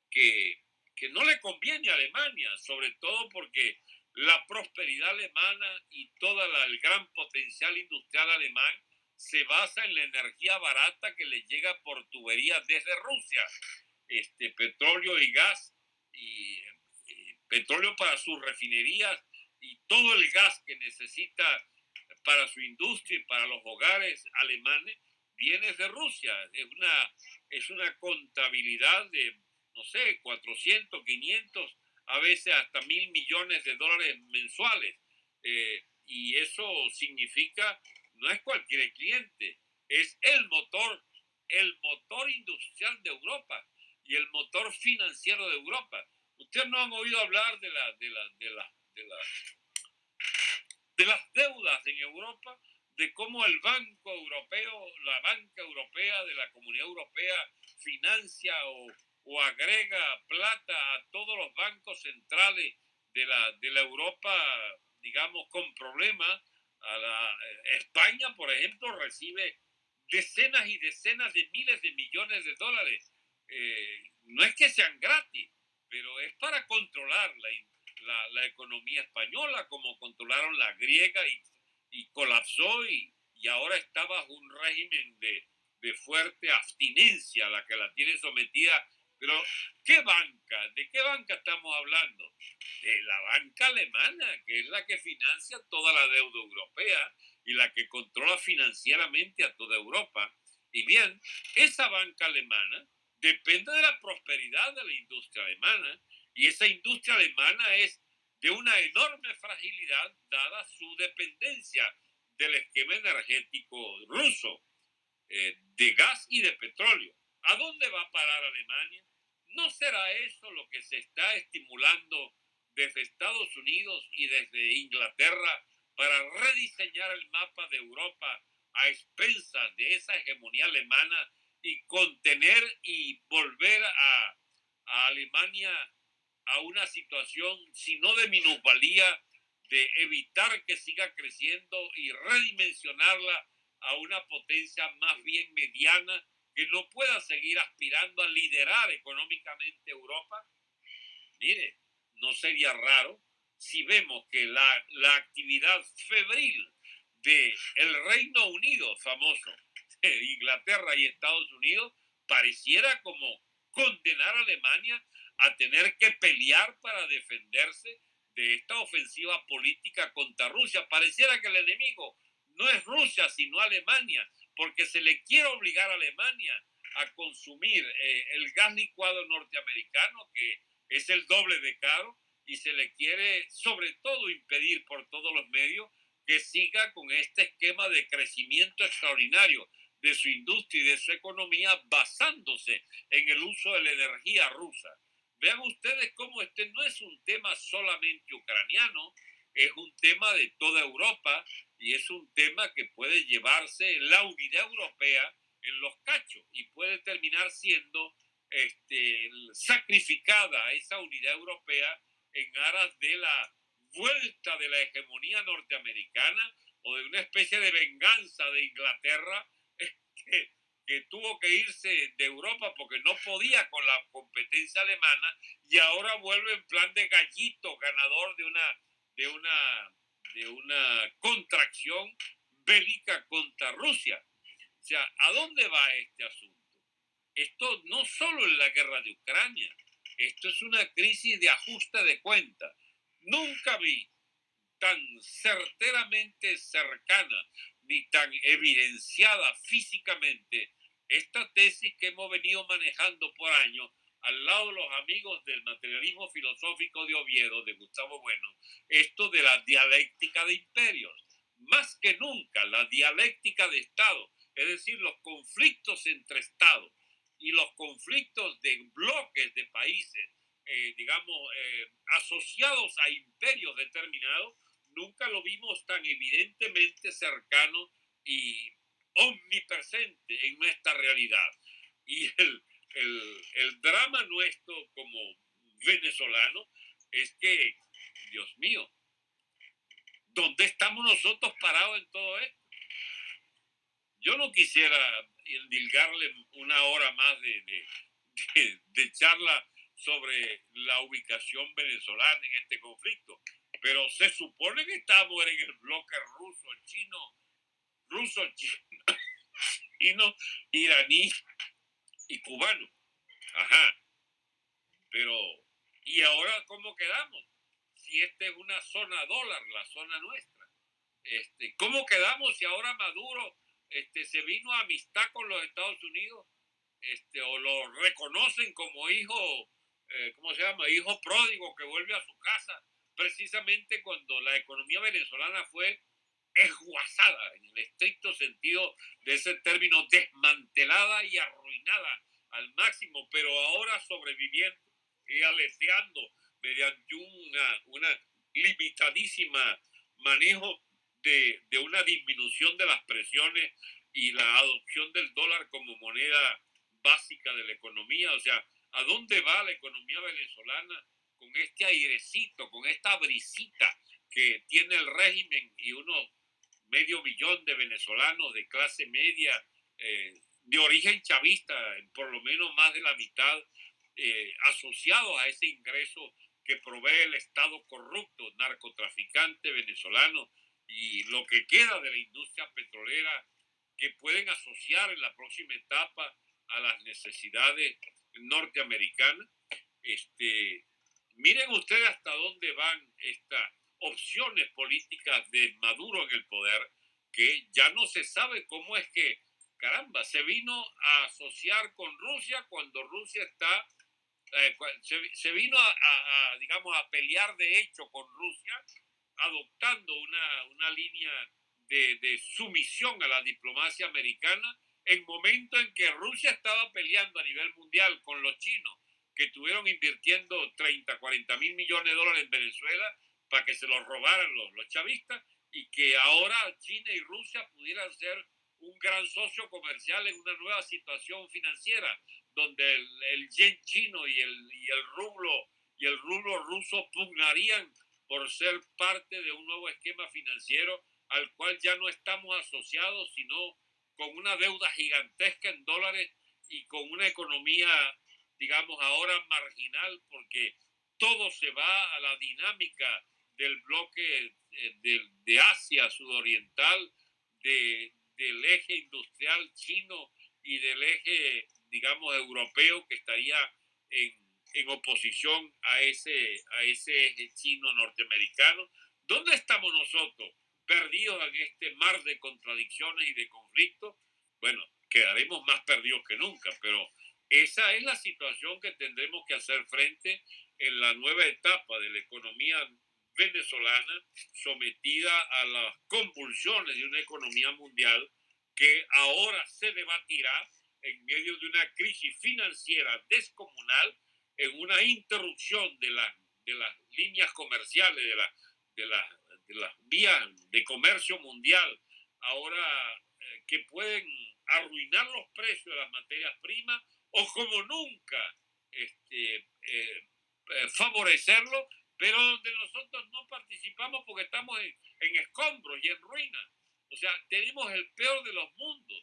S3: que, que no le conviene a Alemania, sobre todo porque la prosperidad alemana y todo el gran potencial industrial alemán se basa en la energía barata que le llega por tuberías desde Rusia, este petróleo y gas y, petróleo para sus refinerías y todo el gas que necesita para su industria y para los hogares alemanes viene de Rusia. Es una, es una contabilidad de, no sé, 400, 500 a veces hasta mil millones de dólares mensuales. Eh, y eso significa, no es cualquier cliente, es el motor, el motor industrial de Europa y el motor financiero de Europa. Ustedes no han oído hablar de, la, de, la, de, la, de, la, las deudas en Europa, de cómo el Banco Europeo, la banca europea de la Comunidad Europea financia o o agrega plata a todos los bancos centrales de la, de la Europa, digamos, con problemas. Eh, España, por ejemplo, recibe decenas y decenas de miles de millones de dólares. Eh, no es que sean gratis, pero es para controlar la, economía española, como controlaron la griega y, colapsó y, y, ahora está bajo un régimen de, de fuerte abstinencia, la que la tiene sometida pero, ¿qué banca? ¿De qué banca estamos hablando? De la banca alemana, que es la que financia toda la deuda europea y la que controla financieramente a toda Europa. Y bien, esa banca alemana depende de la prosperidad de la industria alemana y esa industria alemana es de una enorme fragilidad dada su dependencia del esquema energético ruso, eh, de gas y de petróleo. ¿A dónde va a parar Alemania? ¿No será eso lo que se está estimulando desde Estados Unidos y desde Inglaterra para rediseñar el mapa de Europa a expensas de esa hegemonía alemana y contener y volver a, Alemania a una situación, si no de minusvalía, de evitar que siga creciendo y redimensionarla a una potencia más bien mediana que no pueda seguir aspirando a liderar económicamente Europa? Mire, no sería raro si vemos que la, la actividad febril de el Reino Unido famoso, Inglaterra y Estados Unidos, pareciera como condenar a Alemania a tener que pelear para defenderse de esta ofensiva política contra Rusia. Pareciera que el enemigo no es Rusia, sino Alemania, porque se le quiere obligar a Alemania a consumir eh, el gas licuado norteamericano, que es el doble de caro, y se le quiere sobre todo impedir por todos los medios que siga con este esquema de crecimiento extraordinario de su industria y de su economía basándose en el uso de la energía rusa. Vean ustedes cómo este no es un tema solamente ucraniano, es un tema de toda Europa y es un tema que puede llevarse la unidad europea en los cachos y puede terminar siendo este, sacrificada esa unidad europea en aras de la vuelta de la hegemonía norteamericana o de una especie de venganza de Inglaterra que, que, tuvo que irse de Europa porque no podía con la competencia alemana y ahora vuelve en plan de gallito ganador de una, de una, de una contracción bélica contra Rusia. O sea, ¿a dónde va este asunto? Esto no solo en la guerra de Ucrania, esto es una crisis de ajuste de cuentas. Nunca vi tan certeramente cercana ni tan evidenciada físicamente esta tesis que hemos venido manejando por años al lado los amigos del materialismo filosófico de Oviedo, de Gustavo Bueno, esto de la dialéctica de imperios. Más que nunca, la dialéctica de Estado, es decir, los conflictos entre Estados y los conflictos de bloques de países, eh, digamos, eh, asociados a imperios determinados, nunca lo vimos tan evidentemente cercano y omnipresente en nuestra realidad. Y el, el, el drama nuestro como venezolano es que, Dios mío, ¿dónde estamos nosotros parados en todo esto? Yo no quisiera endilgarle una hora más de, de, charla sobre la ubicación venezolana en este conflicto, pero se supone que estamos en el bloque ruso, chino, ruso, chino iraní y cubano. Ajá. Pero, ¿y ahora cómo quedamos? Si esta es una zona dólar, la zona nuestra. Este, ¿Cómo quedamos si ahora Maduro este, se vino a amistad con los Estados Unidos, este, o lo reconocen como hijo, eh, ¿cómo se llama? Hijo pródigo que vuelve a su casa, precisamente cuando la economía venezolana fue esguazada, en el estricto sentido de ese término, desmantelada y arruinada al máximo, pero ahora sobreviviendo y aleteando mediante una, una limitadísima manejo de, una disminución de las presiones y la adopción del dólar como moneda básica de la economía. O sea, ¿a dónde va la economía venezolana con este airecito, con esta brisita que tiene el régimen y uno medio millón de venezolanos de clase media, eh, de origen chavista, por lo menos más de la mitad, eh, asociados a ese ingreso que provee el Estado corrupto, narcotraficante venezolano, y lo que queda de la industria petrolera que pueden asociar en la próxima etapa a las necesidades norteamericanas. Este, miren ustedes hasta dónde van estas opciones políticas de Maduro en el poder, que ya no se sabe cómo es que caramba, se vino a asociar con Rusia cuando Rusia está, eh, se, vino a, digamos, a pelear de hecho con Rusia, adoptando una, una línea de, de, sumisión a la diplomacia americana en momento en que Rusia estaba peleando a nivel mundial con los chinos, que estuvieron invirtiendo 30, 40 mil millones de dólares en Venezuela para que se los robaran los, los chavistas y que ahora China y Rusia pudieran ser un gran socio comercial en una nueva situación financiera, donde el, yen chino y el, y el rublo y el rublo ruso pugnarían por ser parte de un nuevo esquema financiero al cual ya no estamos asociados, sino con una deuda gigantesca en dólares y con una economía, digamos, ahora marginal, porque todo se va a la dinámica del bloque eh, de, de Asia sudoriental, de, del eje industrial chino y del eje, digamos, europeo que estaría en, en oposición a ese, a ese eje chino norteamericano. ¿Dónde estamos nosotros? Perdidos en este mar de contradicciones y de conflictos. Bueno, quedaremos más perdidos que nunca, pero esa es la situación que tendremos que hacer frente en la nueva etapa de la economía venezolana sometida a las convulsiones de una economía mundial que ahora se debatirá en medio de una crisis financiera descomunal, en una interrupción de, de las líneas comerciales, de, la, de, de las vías de comercio mundial, ahora eh, que pueden arruinar los precios de las materias primas o como nunca este, eh, eh, favorecerlo pero donde nosotros no participamos porque estamos en, escombros y en ruinas. O sea, tenemos el peor de los mundos,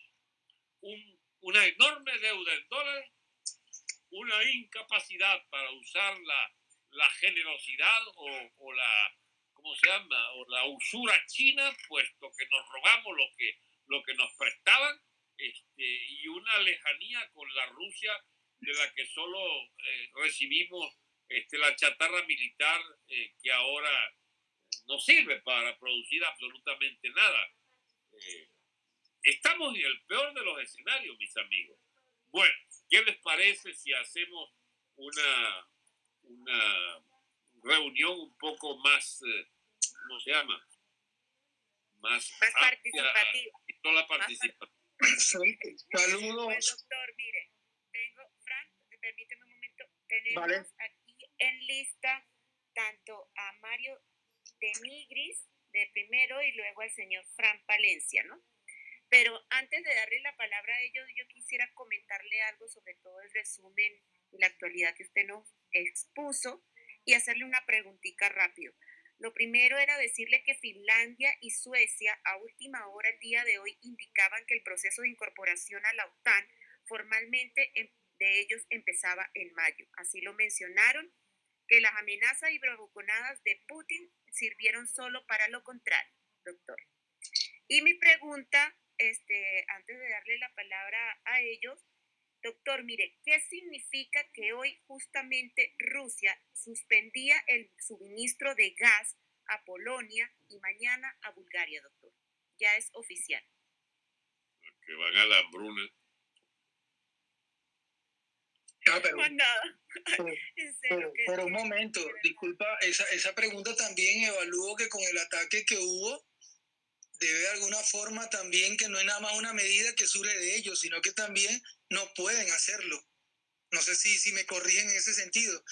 S3: una enorme deuda en dólares, una incapacidad para usar la, la generosidad o, la, ¿cómo se llama? O la usura china, puesto que nos robamos lo que, lo que nos prestaban, este, y una lejanía con la Rusia de la que solo eh, recibimos este, la chatarra militar eh, que ahora no sirve para producir absolutamente nada. Eh, estamos en el peor de los escenarios, mis amigos. Bueno, ¿qué les parece si hacemos una, una reunión un poco más, eh, ¿cómo se llama?
S2: Más, participativa.
S3: Y toda la participación.
S2: Saludos. doctor, mire, tengo, Frank, permíteme un momento, tenemos aquí en lista tanto a Mario de Migris de primero y luego al señor Fran Palencia, ¿no? Pero antes de darle la palabra a ellos, yo quisiera comentarle algo sobre todo el resumen y la actualidad que usted nos expuso y hacerle una preguntita rápido. Lo primero era decirle que Finlandia y Suecia a última hora el día de hoy indicaban que el proceso de incorporación a la OTAN formalmente em, de ellos empezaba en mayo. Así lo mencionaron que las amenazas y bravuconadas de Putin sirvieron solo para lo contrario, doctor. Y mi pregunta, este, antes de darle la palabra a ellos, doctor, mire, ¿qué significa que hoy justamente Rusia suspendía el suministro de gas a Polonia y mañana a Bulgaria, doctor? Ya es oficial.
S3: Que van a la hambruna
S7: Ah, pero, pero, un momento, disculpa, esa, esa pregunta también evalúo que con el ataque que hubo, debe de alguna forma también que no es nada más una medida que surge de ellos, sino que también no pueden hacerlo. No sé si, si me corrigen en ese sentido.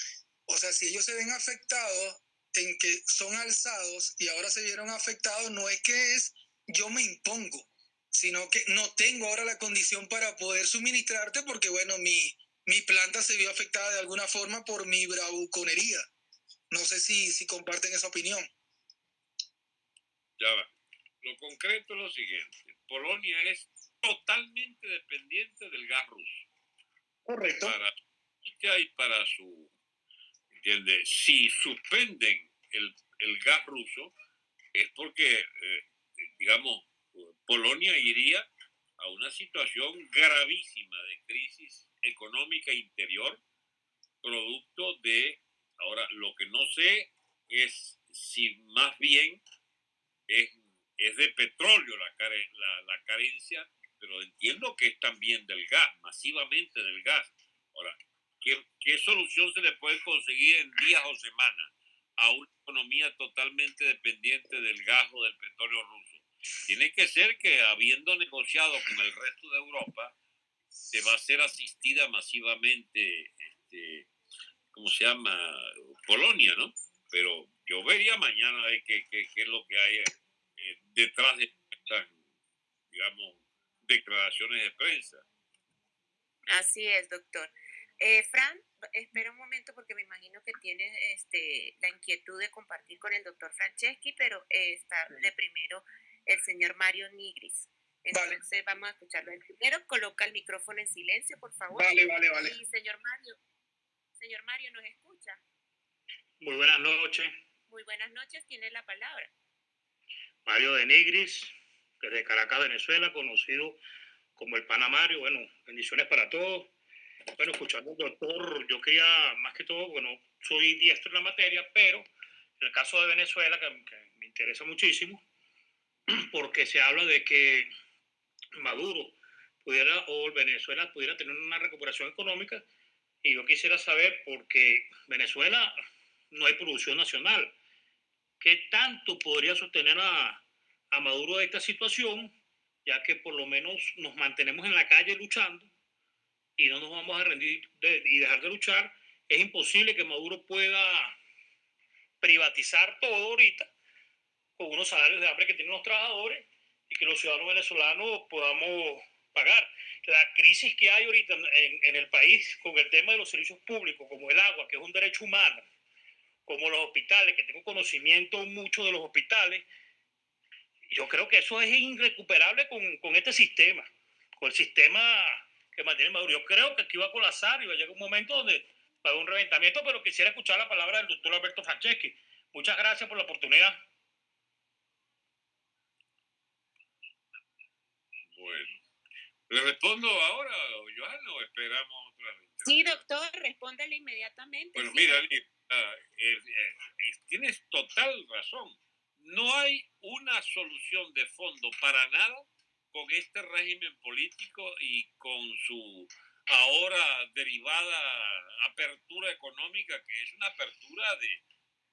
S7: O sea, si ellos se ven afectados en que son alzados y ahora se vieron afectados, no es que es yo me impongo, sino que no tengo ahora la condición para poder suministrarte porque, bueno, mi, mi planta se vio afectada de alguna forma por mi bravuconería. No sé si, si comparten esa opinión.
S3: Ya va. Lo concreto es lo siguiente. Polonia es totalmente dependiente del gas ruso.
S7: Correcto.
S3: Para y para su... ¿Entiendes? Si suspenden el, el gas ruso, es porque, eh, digamos, Polonia iría a una situación gravísima de crisis económica interior, producto de, ahora lo que no sé es si más bien es, es de petróleo la, la, carencia pero entiendo que es también del gas, masivamente del gas. Ahora, ¿qué, qué solución se le puede conseguir en días o semanas a una economía totalmente dependiente del gas o del petróleo ruso? Tiene que ser que habiendo negociado con el resto de Europa, se va a ser asistida masivamente, este, ¿cómo se llama? Polonia, ¿no? Pero yo vería mañana qué, qué, qué es lo que hay eh, detrás de estas, digamos, declaraciones de prensa.
S2: Así es, doctor. Eh, Fran, espera un momento porque me imagino que tienes este, la inquietud de compartir con el doctor Franceschi, pero eh, está de primero el señor Mario Nigris. Entonces vamos a escucharlo. El primero coloca el micrófono en silencio, por favor.
S7: Vale, vale, vale.
S2: Y señor Mario, señor Mario, ¿nos escucha?
S8: Muy buenas noches.
S2: Muy buenas noches, tiene la palabra.
S8: Mario de Nigris, desde Caracas, Venezuela, conocido como el Panamario. Bueno, bendiciones para todos. Bueno, escuchando al doctor, yo quería, más que todo, bueno, soy diestro en la materia, pero en el caso de Venezuela, que, que me interesa muchísimo, porque se habla de que Maduro pudiera, o Venezuela pudiera tener una recuperación económica, y yo quisiera saber, porque Venezuela no hay producción nacional, ¿qué tanto podría sostener a, a Maduro de esta situación, ya que por lo menos nos mantenemos en la calle luchando y no nos vamos a rendir y dejar de luchar, es imposible que Maduro pueda privatizar todo ahorita con unos salarios de hambre que tienen los trabajadores y que los ciudadanos venezolanos podamos pagar. La crisis que hay ahorita en, en el país con el tema de los servicios públicos, como el agua, que es un derecho humano, como los hospitales, que tengo conocimiento mucho de los hospitales, yo creo que eso es irrecuperable con, con este sistema, con el sistema que mantiene Maduro. Yo creo que aquí va a colapsar y va a llegar un momento donde va a haber un reventamiento, pero quisiera escuchar la palabra del doctor Alberto Franceschi. Muchas gracias por la oportunidad.
S3: Bueno, ¿le respondo ahora, Johanna, o esperamos otra vez?
S2: Sí, doctor, respóndele inmediatamente.
S3: Bueno,
S2: sí,
S3: mira, uh, eh, eh, tienes total razón. No hay una solución de fondo para nada con este régimen político y con su ahora derivada apertura económica, que es una apertura de,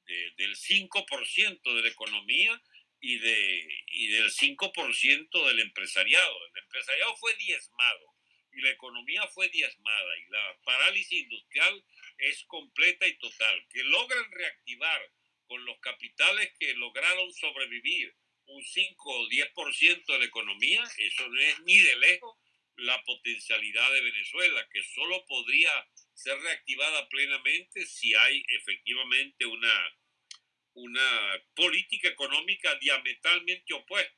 S3: de del 5% de la economía y, de, y del 5% del empresariado. El empresariado fue diezmado y la economía fue diezmada y la parálisis industrial es completa y total. Que logran reactivar con los capitales que lograron sobrevivir un 5 o 10% de la economía, eso no es ni de lejos la potencialidad de Venezuela, que solo podría ser reactivada plenamente si hay efectivamente una, una política económica diametralmente opuesta.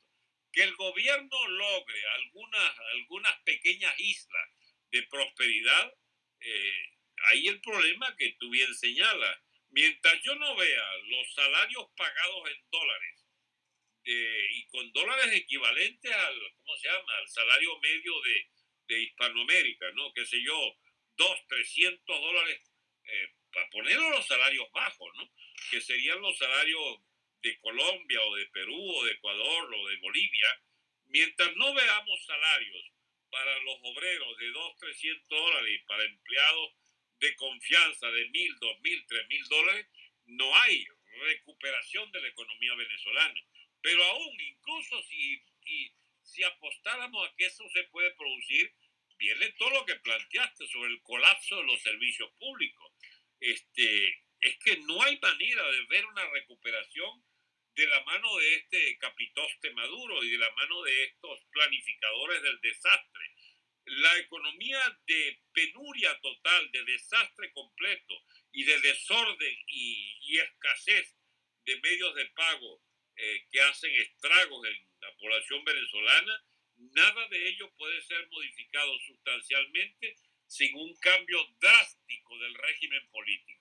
S3: Que el gobierno logre algunas, algunas pequeñas islas de prosperidad, eh, ahí el problema que tú bien señalas. Mientras yo no vea los salarios pagados en dólares y con dólares equivalentes al, ¿cómo se llama?, al salario medio de, de Hispanoamérica, ¿no? Qué sé yo, dos, trescientos dólares, eh, para ponerlo los salarios bajos, ¿no? Que serían los salarios de Colombia o de Perú o de Ecuador o de Bolivia, mientras no veamos salarios para los obreros de dos, trescientos dólares y para empleados de confianza de mil, dos mil, tres mil dólares, no hay recuperación de la economía venezolana. Pero aún, incluso si, si apostáramos a que eso se puede producir, viene todo lo que planteaste sobre el colapso de los servicios públicos. Este, es que no hay manera de ver una recuperación de la mano de este capitoste Maduro y de la mano de estos planificadores del desastre. La economía de penuria total, de desastre completo y de desorden y, y escasez de medios de pago eh, que hacen estragos en la población venezolana, nada de ello puede ser modificado sustancialmente sin un cambio drástico del régimen político.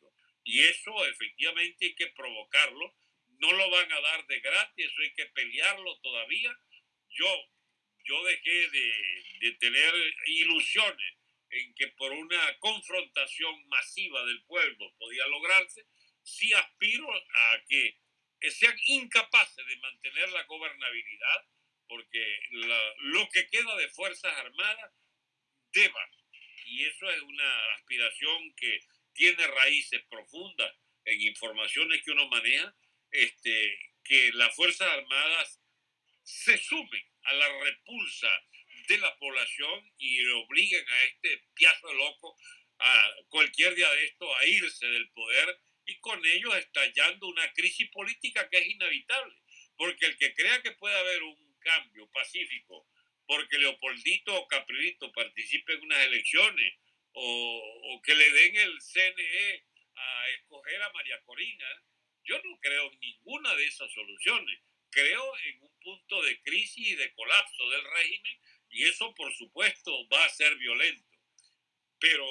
S3: Y eso efectivamente hay que provocarlo. No lo van a dar de gratis, eso hay que pelearlo todavía. Yo, yo dejé de, tener ilusiones en que por una confrontación masiva del pueblo podía lograrse. Sí aspiro a que sean incapaces de mantener la gobernabilidad porque lo que queda de Fuerzas Armadas deba, y eso es una aspiración que tiene raíces profundas en informaciones que uno maneja, este, que las Fuerzas Armadas se sumen a la repulsa de la población y obliguen a este piazo loco a cualquier día de esto a irse del poder y con ello estallando una crisis política que es inevitable. Porque el que crea que puede haber un cambio pacífico porque Leopoldito o Caprilito participe en unas elecciones o, o, que le den el CNE a escoger a María Corina, yo no creo en ninguna de esas soluciones. Creo en un punto de crisis y de colapso del régimen y eso por supuesto va a ser violento. Pero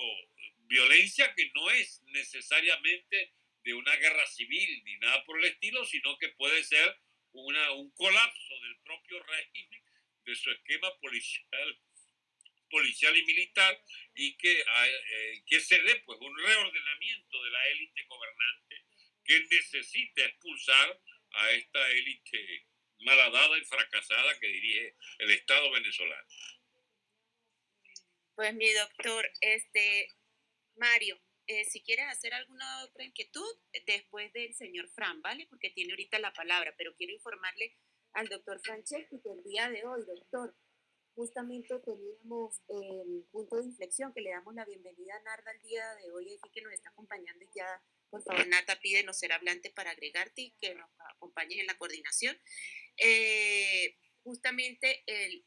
S3: violencia que no es necesariamente de una guerra civil ni nada por el estilo, sino que puede ser una, un colapso del propio régimen, de su esquema policial, policial y militar, y que, eh, que se dé pues, un reordenamiento de la élite gobernante que necesita expulsar a esta élite malhadada y fracasada que dirige el Estado venezolano.
S2: Pues mi doctor, este Mario, eh, si quieres hacer alguna otra inquietud, después del señor Fran, ¿vale? Porque tiene ahorita la palabra, pero quiero informarle al doctor Franceschi que el día de hoy, doctor, justamente teníamos el punto de inflexión que le damos la bienvenida a Narda el día de hoy, aquí que nos está acompañando y ya, por favor, Nata, no ser hablante para agregarte y que nos acompañes en la coordinación. Eh, justamente el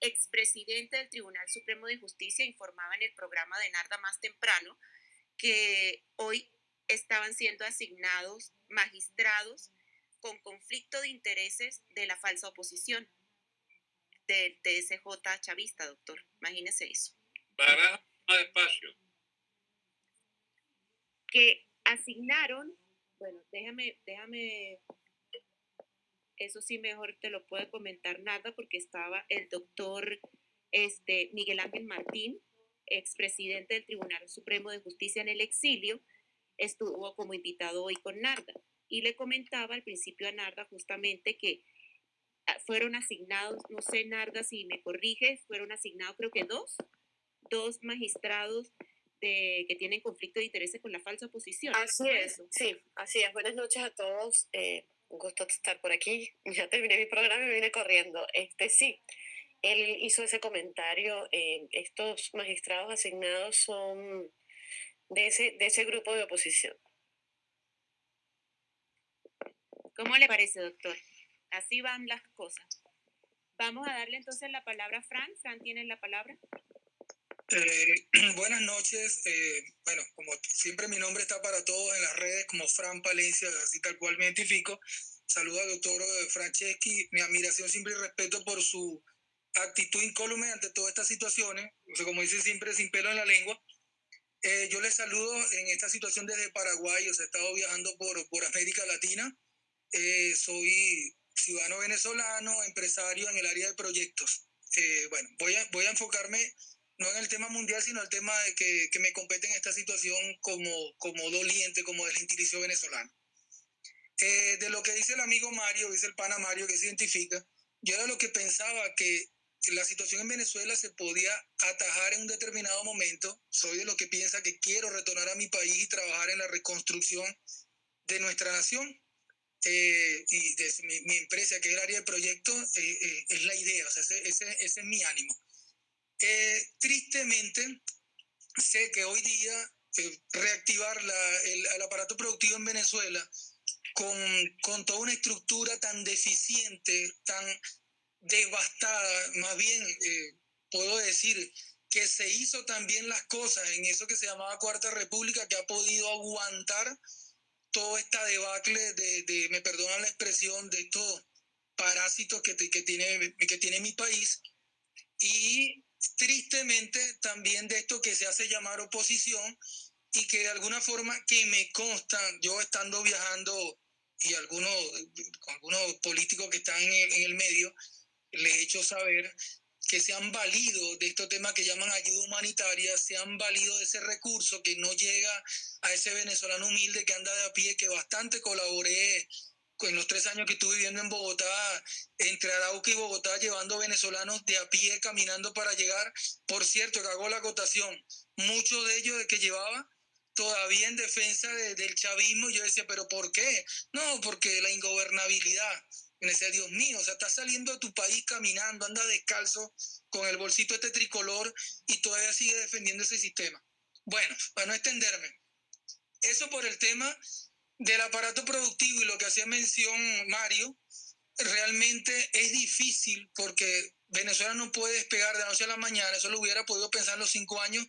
S2: expresidente del Tribunal Supremo de Justicia informaba en el programa de Narda más temprano que hoy estaban siendo asignados magistrados con conflicto de intereses de la falsa oposición del TSJ chavista, doctor. Imagínese eso.
S3: Para más espacio.
S2: Que asignaron, bueno, déjame, déjame eso sí mejor te lo puede comentar nada porque estaba el doctor este, Miguel Ángel Martín, expresidente del Tribunal Supremo de Justicia en el exilio, estuvo como invitado hoy con Narda y le comentaba al principio a Narda justamente que fueron asignados, no sé Narda si me corrige, fueron asignados creo que dos, dos magistrados de, que tienen conflicto de intereses con la falsa oposición.
S9: Así es, sí, así es. Buenas noches a todos. Eh, un gusto estar por aquí. Ya terminé mi programa y me vine corriendo. Este sí, él hizo ese comentario. Eh, estos magistrados asignados son de ese, de ese grupo de oposición.
S2: ¿Cómo le parece, doctor? Así van las cosas. Vamos a darle entonces la palabra a Fran. Fran, ¿tienes la palabra?
S7: Eh, buenas noches. Eh, bueno, como siempre mi nombre está para todos en las redes como Fran Palencia, así tal cual me identifico. Saludo al doctor eh, Franceschi. Mi admiración siempre y respeto por su actitud incólume ante todas estas situaciones. O sea, como dice siempre, sin pelo en la lengua. yo les saludo en esta situación desde Paraguay. O sea, he estado viajando por, por América Latina. soy ciudadano venezolano, empresario en el área de proyectos. bueno, voy a, voy a enfocarme no en el tema mundial, sino el tema de que, que me compete en esta situación como, como doliente, como del gentilicio venezolano. Eh, de lo que dice el amigo Mario, dice el pana Mario, que se identifica, yo era lo que pensaba que la situación en Venezuela se podía atajar en un determinado momento. Soy de lo que piensa que quiero retornar a mi país y trabajar en la reconstrucción de nuestra nación. Eh, y de mi, empresa, que es el área proyecto, eh, es la idea, o sea, ese, ese, ese es mi ánimo. Eh, tristemente, sé que hoy día eh, reactivar el, aparato productivo en Venezuela con, con, toda una estructura tan deficiente, tan devastada, más bien eh, puedo decir que se hizo también las cosas en eso que se llamaba Cuarta República, que ha podido aguantar toda esta debacle de, de me perdonan la expresión, de estos parásitos que, que, tiene, que tiene mi país. Y tristemente también de esto que se hace llamar oposición y que de alguna forma que me consta, yo estando viajando y algunos, algunos políticos que están en el, medio, les he hecho saber que se han valido de estos temas que llaman ayuda humanitaria, se han valido de ese recurso que no llega a ese venezolano humilde que anda de a pie, que bastante colaboré en los tres años que estuve viviendo en Bogotá, entre Arauca y Bogotá, llevando venezolanos de a pie caminando para llegar. Por cierto, que hago la acotación, muchos de ellos de que llevaba todavía en defensa del chavismo, yo decía, pero ¿por qué? No, porque la ingobernabilidad. En ese Dios mío, o sea, estás saliendo de tu país caminando, anda descalzo con el bolsito este tricolor y todavía sigue defendiendo ese sistema. Bueno, para no extenderme, eso por el tema del aparato productivo y lo que hacía mención Mario, realmente es difícil porque Venezuela no puede despegar de la noche a la mañana, eso lo hubiera podido pensar en los cinco años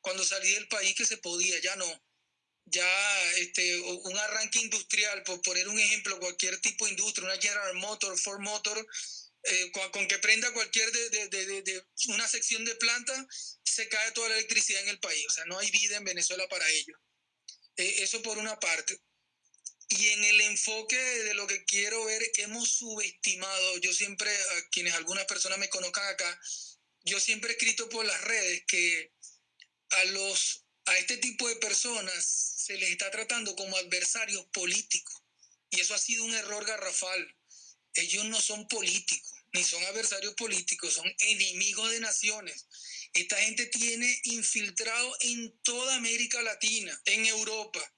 S7: cuando salí del país que se podía, ya no. Ya este, un arranque industrial, por poner un ejemplo, cualquier tipo de industria, una General Motor, Ford Motor, eh, con, que prenda cualquier de, de, de, una sección de planta, se cae toda la electricidad en el país. O sea, no hay vida en Venezuela para ello. Eh, eso por una parte. Y en el enfoque de lo que quiero ver, que hemos subestimado, yo siempre, a quienes algunas personas me conozcan acá, yo siempre he escrito por las redes que a, los, a este tipo de personas se les está tratando como adversarios políticos. Y eso ha sido un error garrafal. Ellos no son políticos, ni son adversarios políticos, son enemigos de naciones. Esta gente tiene infiltrado en toda América Latina, en Europa.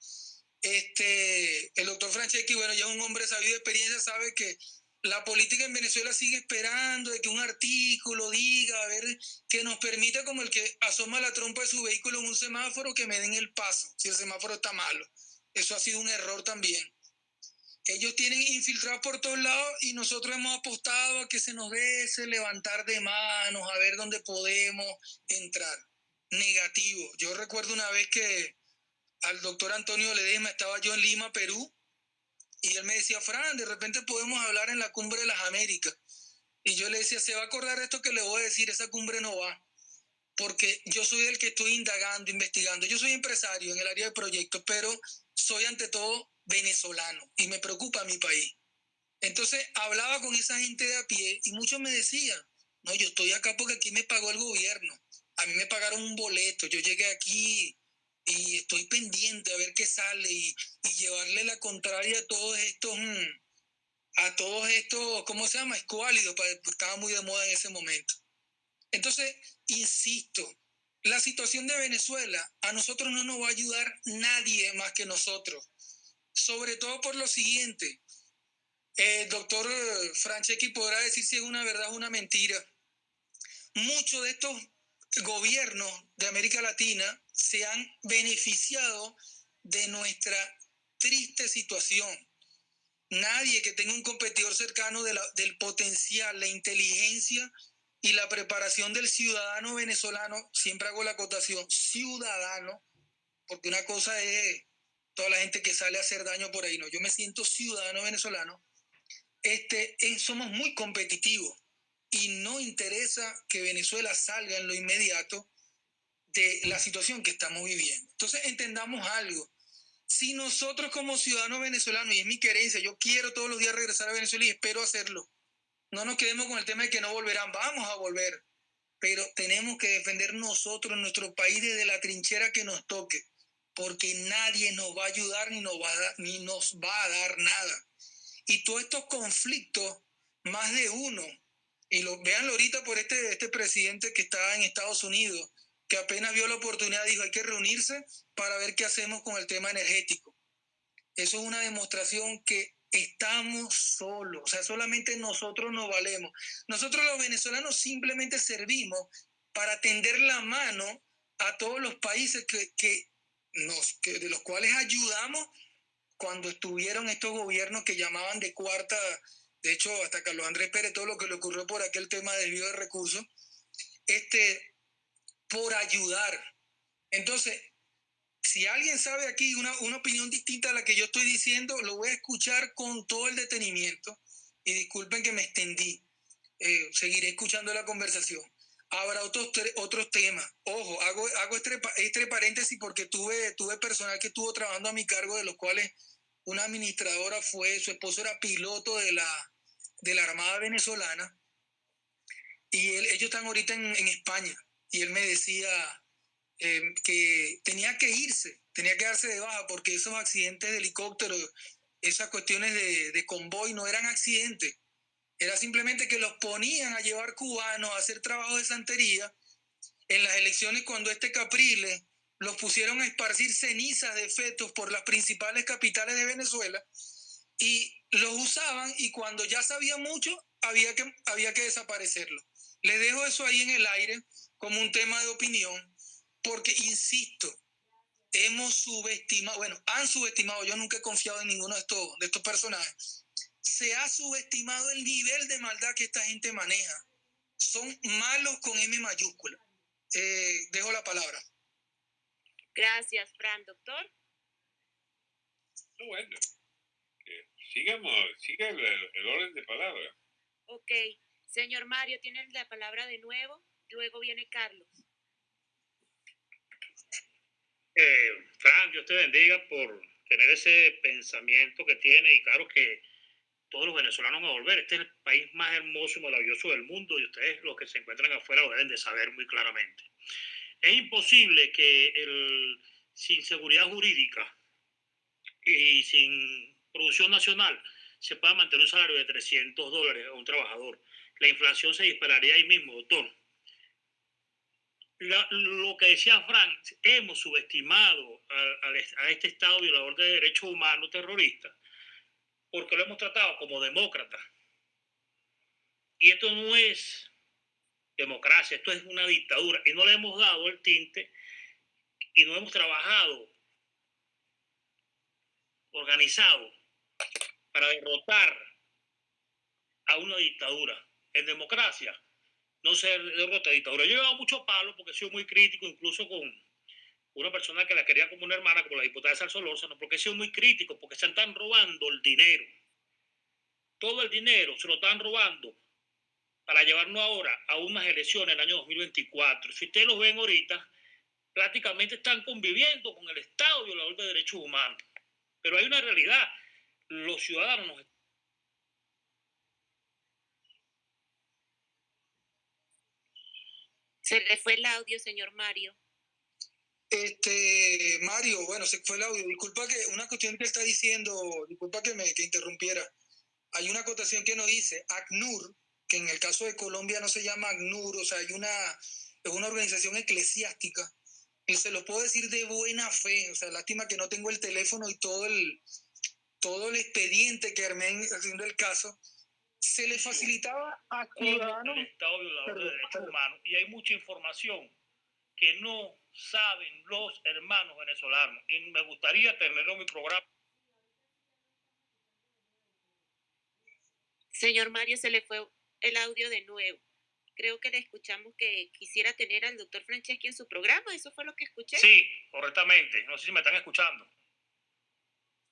S7: Este, el doctor Franceschi, bueno, ya un hombre sabido de experiencia, sabe que la política en Venezuela sigue esperando de que un artículo diga, a ver, que nos permita como el que asoma la trompa de su vehículo en un semáforo que me den el paso, si el semáforo está malo. Eso ha sido un error también. Ellos tienen infiltrados por todos lados y nosotros hemos apostado a que se nos dé ese levantar de manos, a ver dónde podemos entrar. Negativo. Yo recuerdo una vez que al doctor Antonio Ledesma estaba yo en Lima, Perú, y él me decía, Fran, de repente podemos hablar en la cumbre de las Américas. Y yo le decía, se va a acordar esto que le voy a decir, esa cumbre no va. Porque yo soy el que estoy indagando, investigando. Yo soy empresario en el área de proyectos, pero soy ante todo venezolano y me preocupa mi país. Entonces hablaba con esa gente de a pie y muchos me decían, no, yo estoy acá porque aquí me pagó el gobierno. A mí me pagaron un boleto. Yo llegué aquí y estoy pendiente a ver qué sale y, llevarle la contraria a todos estos, mm, a todos estos, ¿cómo se llama? Escuálidos, estaba muy de moda en ese momento. Entonces, insisto, la situación de Venezuela a nosotros no nos va a ayudar nadie más que nosotros, sobre todo por lo siguiente. El doctor Franceschi podrá decir si es una verdad o una mentira. Muchos de estos gobiernos de América Latina se han beneficiado de nuestra triste situación. Nadie que tenga un competidor cercano del potencial, la inteligencia y la preparación del ciudadano venezolano, siempre hago la acotación, ciudadano, porque una cosa es toda la gente que sale a hacer daño por ahí, no, yo me siento ciudadano venezolano, este, somos muy competitivos y no interesa que Venezuela salga en lo inmediato la situación que estamos viviendo. Entonces entendamos algo. Si nosotros como ciudadanos venezolanos, y es mi querencia, yo quiero todos los días regresar a Venezuela y espero hacerlo, no nos quedemos con el tema de que no volverán, vamos a volver, pero tenemos que defender nosotros nuestro país desde la trinchera que nos toque, porque nadie nos va a ayudar ni nos va a ni nos va a dar nada. Y todos estos conflictos, más de uno, y lo, véanlo ahorita por este, este presidente que está en Estados Unidos, que apenas vio la oportunidad dijo hay que reunirse para ver qué hacemos con el tema energético. Eso es una demostración que estamos solos, o sea, solamente nosotros nos valemos. Nosotros los venezolanos simplemente servimos para tender la mano a todos los países que, que nos, que de los cuales ayudamos cuando estuvieron estos gobiernos que llamaban de cuarta de hecho, hasta Carlos Andrés Pérez, todo lo que le ocurrió por aquel tema de desvío de recursos, este, por ayudar. Entonces, si alguien sabe aquí una, una, opinión distinta a la que yo estoy diciendo, lo voy a escuchar con todo el detenimiento. Y disculpen que me extendí. Eh, seguiré escuchando la conversación. Habrá otros, otros temas. Ojo, hago, hago este, este, paréntesis porque tuve, tuve personal que estuvo trabajando a mi cargo, de los cuales una administradora fue, su esposo era piloto de la, de la Armada Venezolana y ellos están ahorita en, España y él me decía eh, que tenía que irse, tenía que darse de baja porque esos accidentes de helicóptero esas cuestiones de, convoy no eran accidentes. Era simplemente que los ponían a llevar cubanos a hacer trabajo de santería. En las elecciones, cuando este Capriles los pusieron a esparcir cenizas de fetos por las principales capitales de Venezuela y los usaban y cuando ya sabía mucho había que, había que desaparecerlo. Les dejo eso ahí en el aire como un tema de opinión porque, insisto, hemos subestimado, bueno, han subestimado, yo nunca he confiado en ninguno de estos, de estos personajes, se ha subestimado el nivel de maldad que esta gente maneja. Son malos con M mayúscula. Eh, dejo la palabra.
S2: Gracias, Fran. Doctor.
S3: bueno, sigamos, siga el, el, orden de palabra.
S2: Ok, señor Mario, tiene la palabra de nuevo, luego viene Carlos.
S8: Eh, Fran, Dios te bendiga por tener ese pensamiento que tiene y claro que todos los venezolanos van a volver. Este es el país más hermoso y maravilloso del mundo y ustedes los que se encuentran afuera lo deben de saber muy claramente. Es imposible que el, sin seguridad jurídica y sin producción nacional se pueda mantener un salario de 300 dólares a un trabajador. La inflación se dispararía ahí mismo, doctor. Lo que decía Frank, hemos subestimado a, a, este Estado violador de derechos humanos terrorista porque lo hemos tratado como demócrata. Y esto no es democracia, esto es una dictadura. Y no le hemos dado el tinte y no hemos trabajado organizado para derrotar a una dictadura. En democracia no se derrota dictadura. Yo he llevado mucho palo porque he sido muy crítico, incluso con una persona que la quería como una hermana, como la diputada de Salsolórzano, porque he sido muy crítico, porque se están robando el dinero. Todo el dinero se lo están robando para llevarnos ahora a unas elecciones en el año 2024. Si ustedes lo ven ahorita, prácticamente están conviviendo con el Estado violador de derechos humanos. Pero hay una realidad, los ciudadanos
S2: Se le fue el audio, señor Mario.
S7: Este, Mario, bueno, se fue el audio. Disculpa que una cuestión que está diciendo, disculpa que me que interrumpiera. Hay una acotación que nos dice ACNUR, que en el caso de Colombia no se llama ACNUR, o sea, hay una, es una organización eclesiástica. Y se lo puedo decir de buena fe, o sea, lástima que no tengo el teléfono y todo el, todo el expediente que armé haciendo el caso, se le facilitaba a ciudadanos.
S8: Estado violador de derechos humanos y hay mucha información que no saben los hermanos venezolanos. Y me gustaría tenerlo en mi programa.
S2: Señor Mario, se le fue el audio de nuevo. Creo que le escuchamos que quisiera tener al doctor Franceschi en su programa. ¿Eso fue lo que escuché?
S8: Sí, correctamente. No sé si me están escuchando.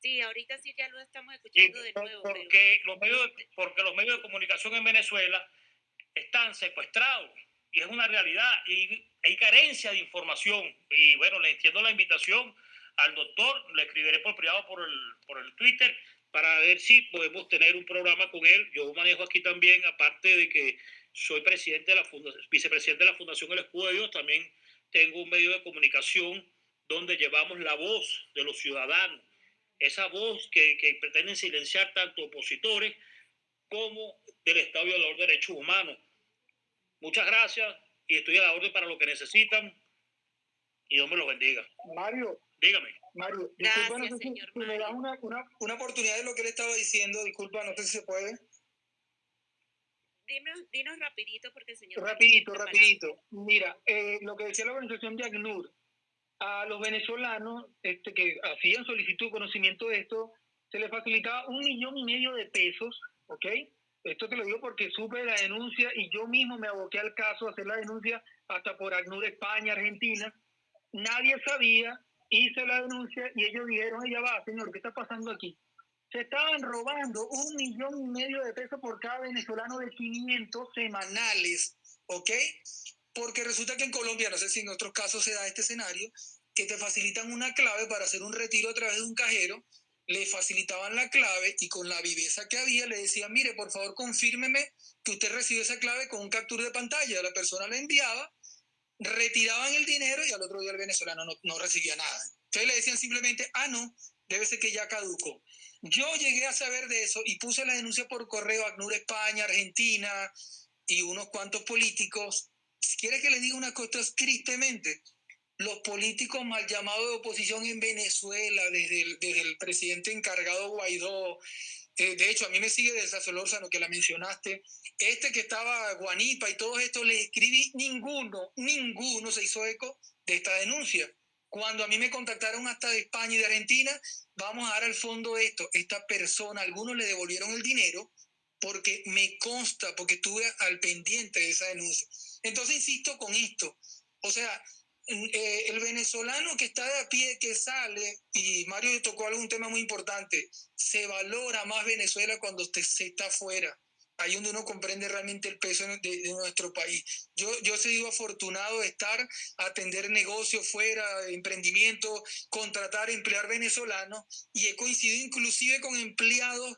S2: Sí, ahorita sí ya lo estamos escuchando de nuevo.
S8: Porque, los medios porque los medios de comunicación en Venezuela están secuestrados y es una realidad y hay carencia de información. Y bueno, le entiendo la invitación al doctor, le escribiré por privado por el, por el Twitter para ver si podemos tener un programa con él. Yo manejo aquí también, aparte de que soy presidente de la vicepresidente de la Fundación El Escudo de Dios, también tengo un medio de comunicación donde llevamos la voz de los ciudadanos, esa voz que, que pretenden silenciar tanto opositores como del Estado violador de derechos humanos. Muchas gracias y estoy a la orden para lo que necesitan y Dios me lo bendiga.
S7: Mario.
S8: Dígame.
S7: Mario, disculpa, no sé si, me das una, una, una, oportunidad de lo que él estaba diciendo, disculpa, no sé si se puede.
S2: Dinos, dinos rapidito porque el señor...
S7: Rapidito, rapidito. Mira, eh, lo que decía la organización de ACNUR, a los venezolanos este, que hacían solicitud de conocimiento de esto, se les facilitaba un millón y medio de pesos, ¿ok? Esto te lo digo porque supe la denuncia y yo mismo me aboqué al caso a hacer la denuncia hasta por ACNUR España, Argentina. Nadie sabía, hice la denuncia y ellos dijeron, ella va, señor, ¿qué está pasando aquí? Se estaban robando un millón y medio de pesos por cada venezolano de 500 semanales, ¿ok? Porque resulta que en Colombia, no sé si en otros casos se da este escenario, que te facilitan una clave para hacer un retiro a través de un cajero le facilitaban la clave y con la viveza que había le decían, mire, por favor, confírmeme que usted recibió esa clave con un captura de pantalla. La persona la enviaba, retiraban el dinero y al otro día el venezolano no, no recibía nada. Entonces le decían simplemente, ah, no, debe ser que ya caducó. Yo llegué a saber de eso y puse la denuncia por correo a ACNUR España, Argentina y unos cuantos políticos. Si quiere que le diga una cosa tristemente, los políticos mal llamados de oposición en Venezuela, desde el, desde el presidente encargado Guaidó, eh, de hecho, a mí me sigue de Solórzano, que la mencionaste, este que estaba Guanipa y todos estos, les escribí, ninguno, ninguno se hizo eco de esta denuncia. Cuando a mí me contactaron hasta de España y de Argentina, vamos a dar al fondo esto. Esta persona, algunos le devolvieron el dinero porque me consta, porque estuve al pendiente de esa denuncia. Entonces, insisto con esto. O sea, eh, el venezolano que está de a pie, que sale, y Mario tocó algún tema muy importante, se valora más Venezuela cuando usted se está afuera. Ahí donde uno comprende realmente el peso de, nuestro país. Yo, yo he sido afortunado de estar, atender negocios fuera, emprendimiento, contratar, emplear venezolanos, y he coincidido inclusive con empleados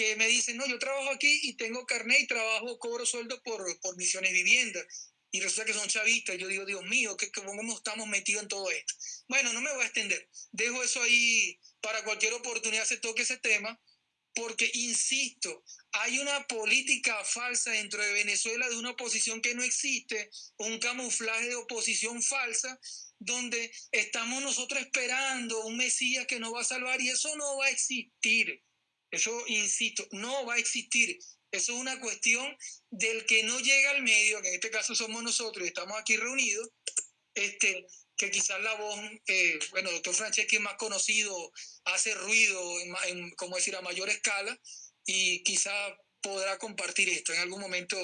S7: que me dicen, no, yo trabajo aquí y tengo carnet y trabajo, cobro sueldo por, por misiones viviendas y resulta que son chavistas. Yo digo, Dios mío, ¿qué, ¿cómo estamos metidos en todo esto? Bueno, no me voy a extender. Dejo eso ahí para cualquier oportunidad se toque ese tema, porque, insisto, hay una política falsa dentro de Venezuela de una oposición que no existe, un camuflaje de oposición falsa, donde estamos nosotros esperando un Mesías que nos va a salvar y eso no va a existir. Eso, insisto, no va a existir. Eso es una cuestión del que no llega al medio, que en este caso somos nosotros y estamos aquí reunidos, este, que quizás la voz, eh, bueno, doctor Franceschi es más conocido, hace ruido, en, como decir, a mayor escala, y quizás podrá compartir esto en algún momento.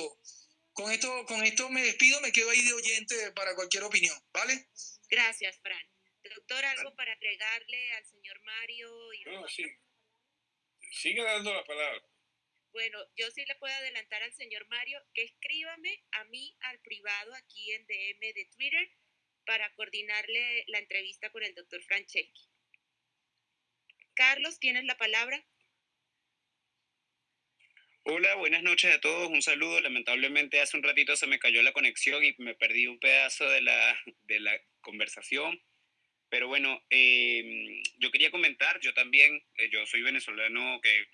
S7: Con esto, con esto me despido, me quedo ahí de oyente para cualquier opinión, ¿vale?
S2: Gracias, Fran. Doctor, ¿algo para agregarle al señor Mario? Y
S3: no, sí. Sigue dando la palabra.
S2: Bueno, yo sí le puedo adelantar al señor Mario que escríbame a mí al privado aquí en DM de Twitter para coordinarle la entrevista con el doctor Franceschi. Carlos, ¿tienes la palabra?
S10: Hola, buenas noches a todos. Un saludo. Lamentablemente hace un ratito se me cayó la conexión y me perdí un pedazo de la, de la conversación. Pero bueno, em, yo quería comentar, yo también, eh, yo soy venezolano que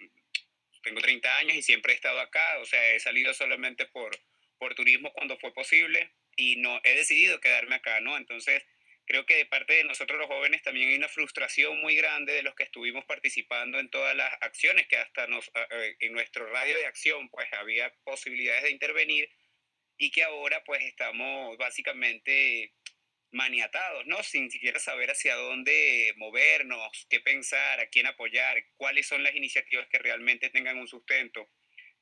S10: tengo 30 años y siempre he estado acá, o sea, he salido solamente por, por turismo cuando fue posible y no he decidido quedarme acá, ¿no? Entonces, creo que de parte de nosotros los jóvenes también hay una frustración muy grande de los que estuvimos participando en todas las acciones que hasta nos, en nuestro radio de acción pues había posibilidades de intervenir y que ahora pues estamos básicamente maniatados, ¿no? Sin siquiera saber hacia dónde movernos, qué pensar, a quién apoyar, cuáles son las iniciativas que realmente tengan un sustento.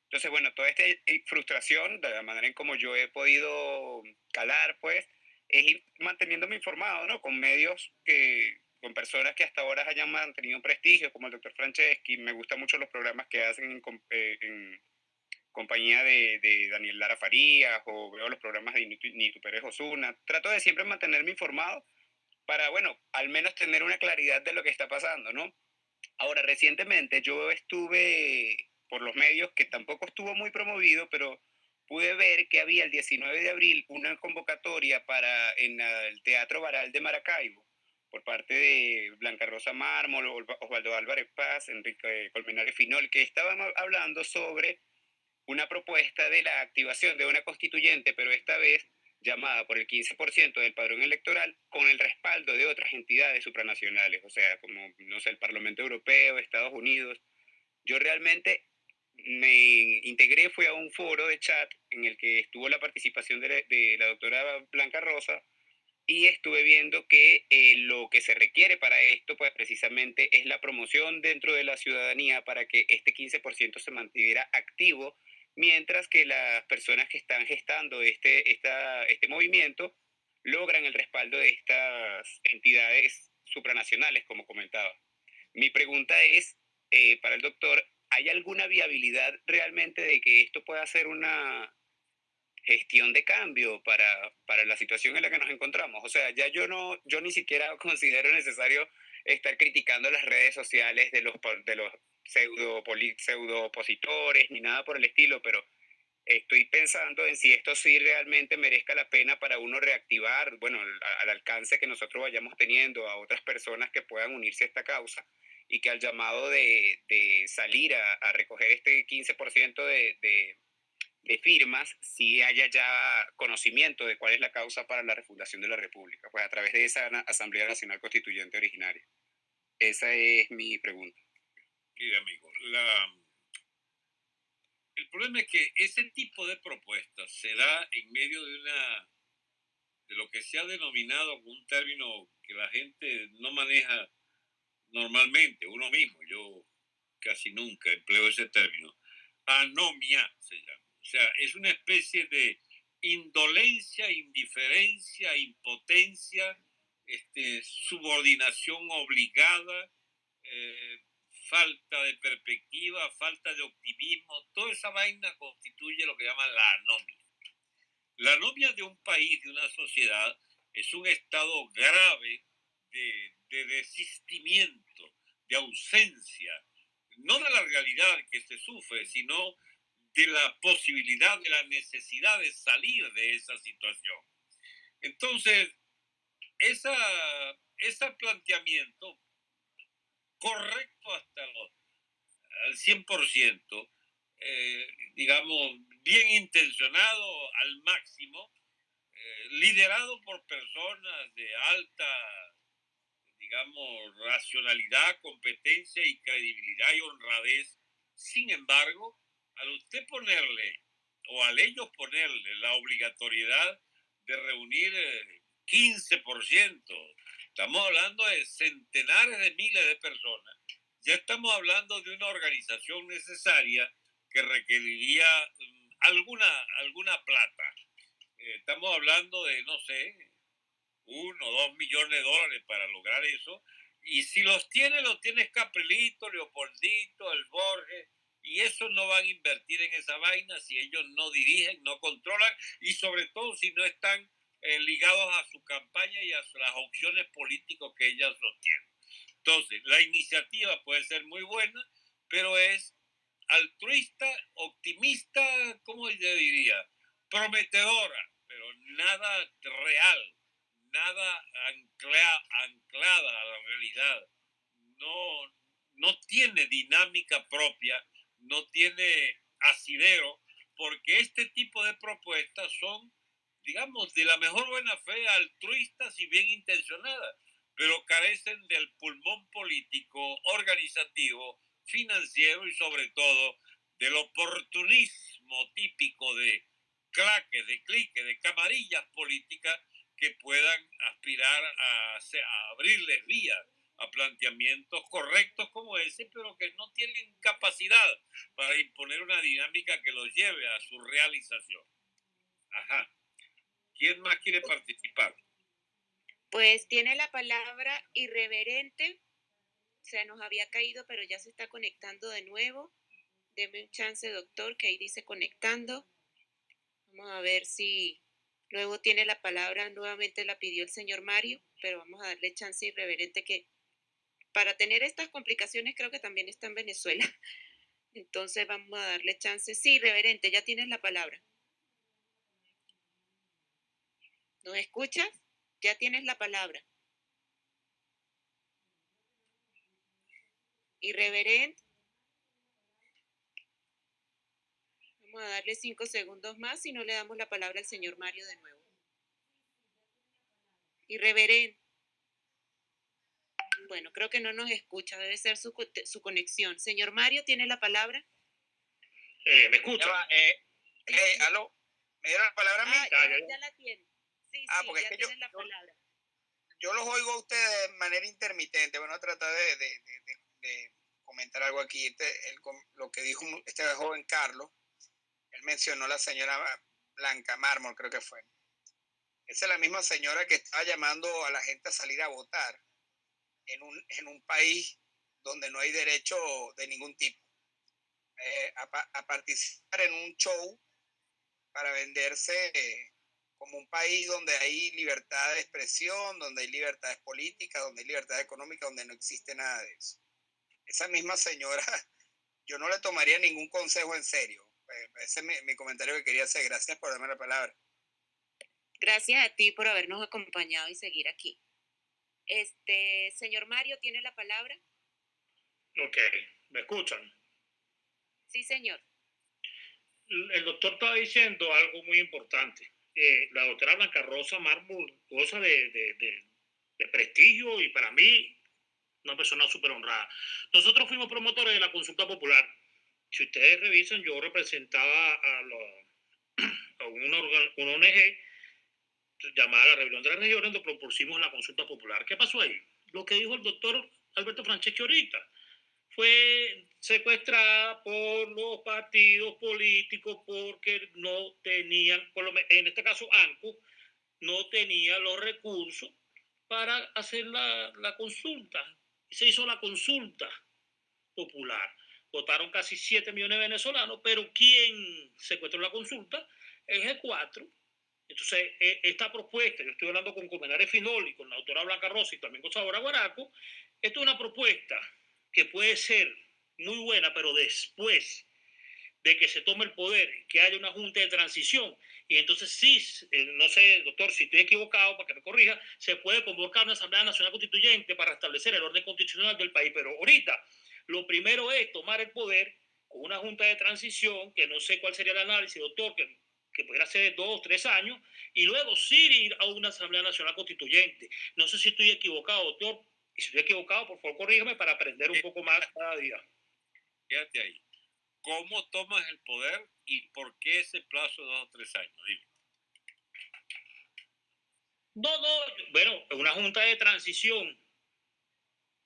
S10: Entonces, bueno, toda esta eh, frustración, de la manera en como yo he podido calar, pues, es ir manteniéndome informado, ¿no? Con medios que, con personas que hasta ahora hayan mantenido prestigio, como el doctor Franceschi. Me gustan mucho los programas que hacen en, eh, en compañía de, de, Daniel Lara Farías o veo los programas de Nitu Pérez Osuna. Trato de siempre mantenerme informado para, bueno, al menos tener una claridad de lo que está pasando, ¿no? Ahora, recientemente yo estuve por los medios, que tampoco estuvo muy promovido, pero pude ver que había el 19 de abril una convocatoria para en el Teatro Baral de Maracaibo por parte de Blanca Rosa Mármol, Osvaldo Álvarez Paz, Enrique Colmenares Finol, que estaban hablando sobre una propuesta de la activación de una constituyente, pero esta vez llamada por el 15% del padrón electoral con el respaldo de otras entidades supranacionales, o sea, como, no sé, el Parlamento Europeo, Estados Unidos. Yo realmente me integré, fue a un foro de chat en el que estuvo la participación de la, doctora Blanca Rosa y estuve viendo que eh, lo que se requiere para esto, pues precisamente es la promoción dentro de la ciudadanía para que este 15% se mantuviera activo mientras que las personas que están gestando este, esta, este movimiento logran el respaldo de estas entidades supranacionales, como comentaba. Mi pregunta es, eh, para el doctor, ¿hay alguna viabilidad realmente de que esto pueda ser una gestión de cambio para, para la situación en la que nos encontramos? O sea, ya yo, no, yo ni siquiera considero necesario estar criticando las redes sociales de los, de los pseudo, pseudo opositores ni nada por el estilo, pero estoy pensando en si esto sí realmente merezca la pena para uno reactivar, bueno, al, alcance que nosotros vayamos teniendo a otras personas que puedan unirse a esta causa y que al llamado de, de salir a, a, recoger este 15% de, de, de, firmas, sí haya ya conocimiento de cuál es la causa para la refundación de la República, pues a través de esa Asamblea Nacional Constituyente originaria. Esa es mi pregunta.
S3: Mira, amigo, el problema es que ese tipo de propuestas se da en medio de una de lo que se ha denominado un término que la gente no maneja normalmente, uno mismo, yo casi nunca empleo ese término, anomia se llama. O sea, es una especie de indolencia, indiferencia, impotencia, este, subordinación obligada, eh, falta de perspectiva, falta de optimismo, toda esa vaina constituye lo que llaman la anomia. La anomia de un país, de una sociedad, es un estado grave de, de desistimiento, de ausencia, no de la realidad que se sufre, sino de la posibilidad, de la necesidad de salir de esa situación. Entonces, esa, ese planteamiento correcto hasta los, al 100%, eh, digamos, bien intencionado al máximo, eh, liderado por personas de alta, digamos, racionalidad, competencia y credibilidad y honradez. Sin embargo, al usted ponerle, o al ellos ponerle la obligatoriedad de reunir 15%, eh, estamos hablando de centenares de miles de personas, ya estamos hablando de una organización necesaria que requeriría mm, alguna, alguna plata. Eh, estamos hablando de, no sé, uno o dos millones de dólares para lograr eso. Y si los tiene, los tiene Caprilito, Leopoldito, el Borges, y esos no van a invertir en esa vaina si ellos no dirigen, no controlan, y sobre todo si no están eh, ligados a su campaña y a las opciones políticas que ellas sostienen. Entonces, la iniciativa puede ser muy buena, pero es altruista, optimista, ¿cómo yo diría? Prometedora, pero nada real, nada anclada a la realidad. No, no tiene dinámica propia, no tiene asidero, porque este tipo de propuestas son, digamos, de la mejor buena fe, altruistas y bien intencionadas, pero carecen del pulmón político, organizativo, financiero y sobre todo del oportunismo típico de claques, de cliques, de camarillas políticas que puedan aspirar a, a abrirles vías a planteamientos correctos como ese, pero que no tienen capacidad para imponer una dinámica que los lleve a su realización. Ajá. ¿Quién más quiere participar?
S2: Pues tiene la palabra irreverente se nos había caído, pero ya se está conectando de nuevo. Deme un chance, doctor, que ahí dice conectando. Vamos a ver si luego tiene la palabra, nuevamente la pidió el señor Mario, pero vamos a darle chance irreverente que para tener estas complicaciones creo que también está en Venezuela. Entonces vamos a darle chance. Sí, reverente, ya tienes la palabra. ¿Nos escuchas? Ya tienes la palabra. irreverente. Vamos a darle cinco segundos más y no le damos la palabra al señor Mario de nuevo. Irreverente. Bueno, creo que no nos escucha, debe ser su, su conexión. Señor Mario, ¿tiene la palabra?
S8: Eh, ¿Me escucha?
S11: eh, eh, aló, ¿me dieron la palabra a mí?
S2: Ah, ya, la tiene. Sí,
S11: ah,
S2: sí,
S11: porque
S2: ya
S11: es que yo,
S2: la palabra.
S11: Yo, los oigo a ustedes de manera intermitente. Bueno, tratar de, de, de, de comentar algo aquí. Este, lo que dijo este joven Carlos, él mencionó a la señora Blanca Mármol, creo que fue. Esa es la misma señora que estaba llamando a la gente a salir a votar en un, en un país donde no hay derecho de ningún tipo. Eh, a, a, participar en un show para venderse eh, como un país donde hay libertad de expresión, donde hay libertades políticas, donde hay libertad económica, donde no existe nada de eso esa misma señora, yo no le tomaría ningún consejo en serio. Eh, ese es mi, comentario que quería hacer. Gracias por darme la palabra.
S2: Gracias a ti por habernos acompañado y seguir aquí. Este, señor Mario, ¿tiene la palabra?
S8: Ok, ¿me escuchan?
S2: Sí, señor.
S8: El doctor estaba diciendo algo muy importante. Eh, la doctora Blanca Rosa Mármol goza de, de, de, prestigio y para mí una persona súper honrada. Nosotros fuimos promotores de la consulta popular. Si ustedes revisan, yo representaba a, a una, una ONG llamada la Rebelión de las Regiones, donde propusimos la consulta popular. ¿Qué pasó ahí? Lo que dijo el doctor Alberto Franceschi ahorita fue secuestrada por los partidos políticos porque no tenían, en este caso ANCO, no tenía los recursos para hacer la, consulta. Se hizo la consulta popular. Votaron casi 7 millones de venezolanos, pero ¿quién secuestró la consulta? El G4. Entonces, e, esta propuesta, yo estoy hablando con Comenares Finoli, con la autora Blanca Rossi y también con Sabora Guaraco, esto es una propuesta que puede ser muy buena, pero después de que se tome el poder, que haya una junta de transición, y entonces sí, eh, no sé, doctor, si estoy equivocado, para que me corrija, se puede convocar una Asamblea Nacional Constituyente para establecer el orden constitucional del país, pero ahorita lo primero es tomar el poder con una junta de transición, que no sé cuál sería el análisis, doctor, que, que pudiera ser de dos, tres años, y luego sí ir a una Asamblea Nacional Constituyente. No sé si estoy equivocado, doctor, y si estoy equivocado, por favor, corrígeme para aprender un eh, poco más cada día.
S3: Fíjate ahí. ¿Cómo tomas el poder y por qué ese plazo de dos o tres años? Dime.
S8: No, no, bueno, una junta de transición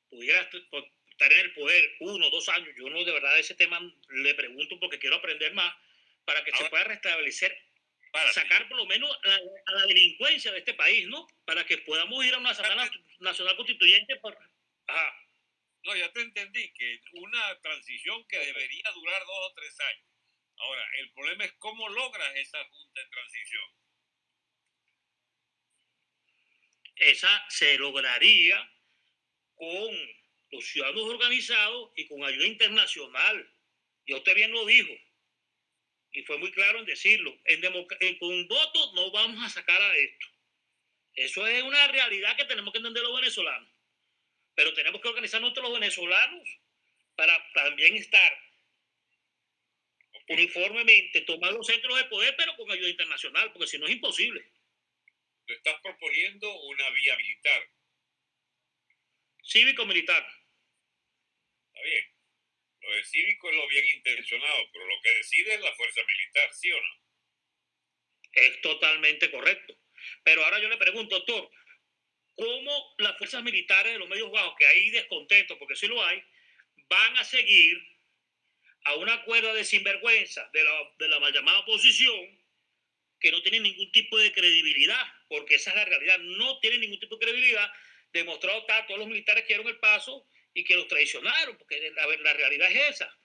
S8: pudiera estar en el poder uno, dos años. Yo no de verdad ese tema le pregunto porque quiero aprender más para que se pueda restablecer, sacar por lo menos a la, delincuencia de este país, ¿no? Para que podamos ir a una Asamblea Nacional Constituyente. Por, ajá.
S3: No, ya te entendí, que una transición que debería durar dos o tres años. Ahora, el problema es cómo logras esa junta de transición.
S8: Esa se lograría con los ciudadanos organizados y con ayuda internacional. Y usted bien lo dijo. Y fue muy claro en decirlo. En con un voto no vamos a sacar a esto. Eso es una realidad que tenemos que entender los venezolanos. Pero tenemos que organizarnos los venezolanos para también estar uniformemente, tomar los centros de poder, pero con ayuda internacional, porque si no es imposible.
S3: Te estás proponiendo una vía militar.
S8: Cívico-militar.
S3: Está bien. Lo de cívico es lo bien intencionado, pero lo que decide es la fuerza militar, ¿sí o no?
S8: Es totalmente correcto. Pero ahora yo le pregunto, doctor, cómo las fuerzas militares de los medios bajos, que hay descontento, porque sí lo hay, van a seguir a una cuerda de sinvergüenza de la, de la mal llamada oposición que no tiene ningún tipo de credibilidad, porque esa es la realidad, no tiene ningún tipo de credibilidad, demostrado está, todos los militares que dieron el paso y que los traicionaron, porque la, la realidad es esa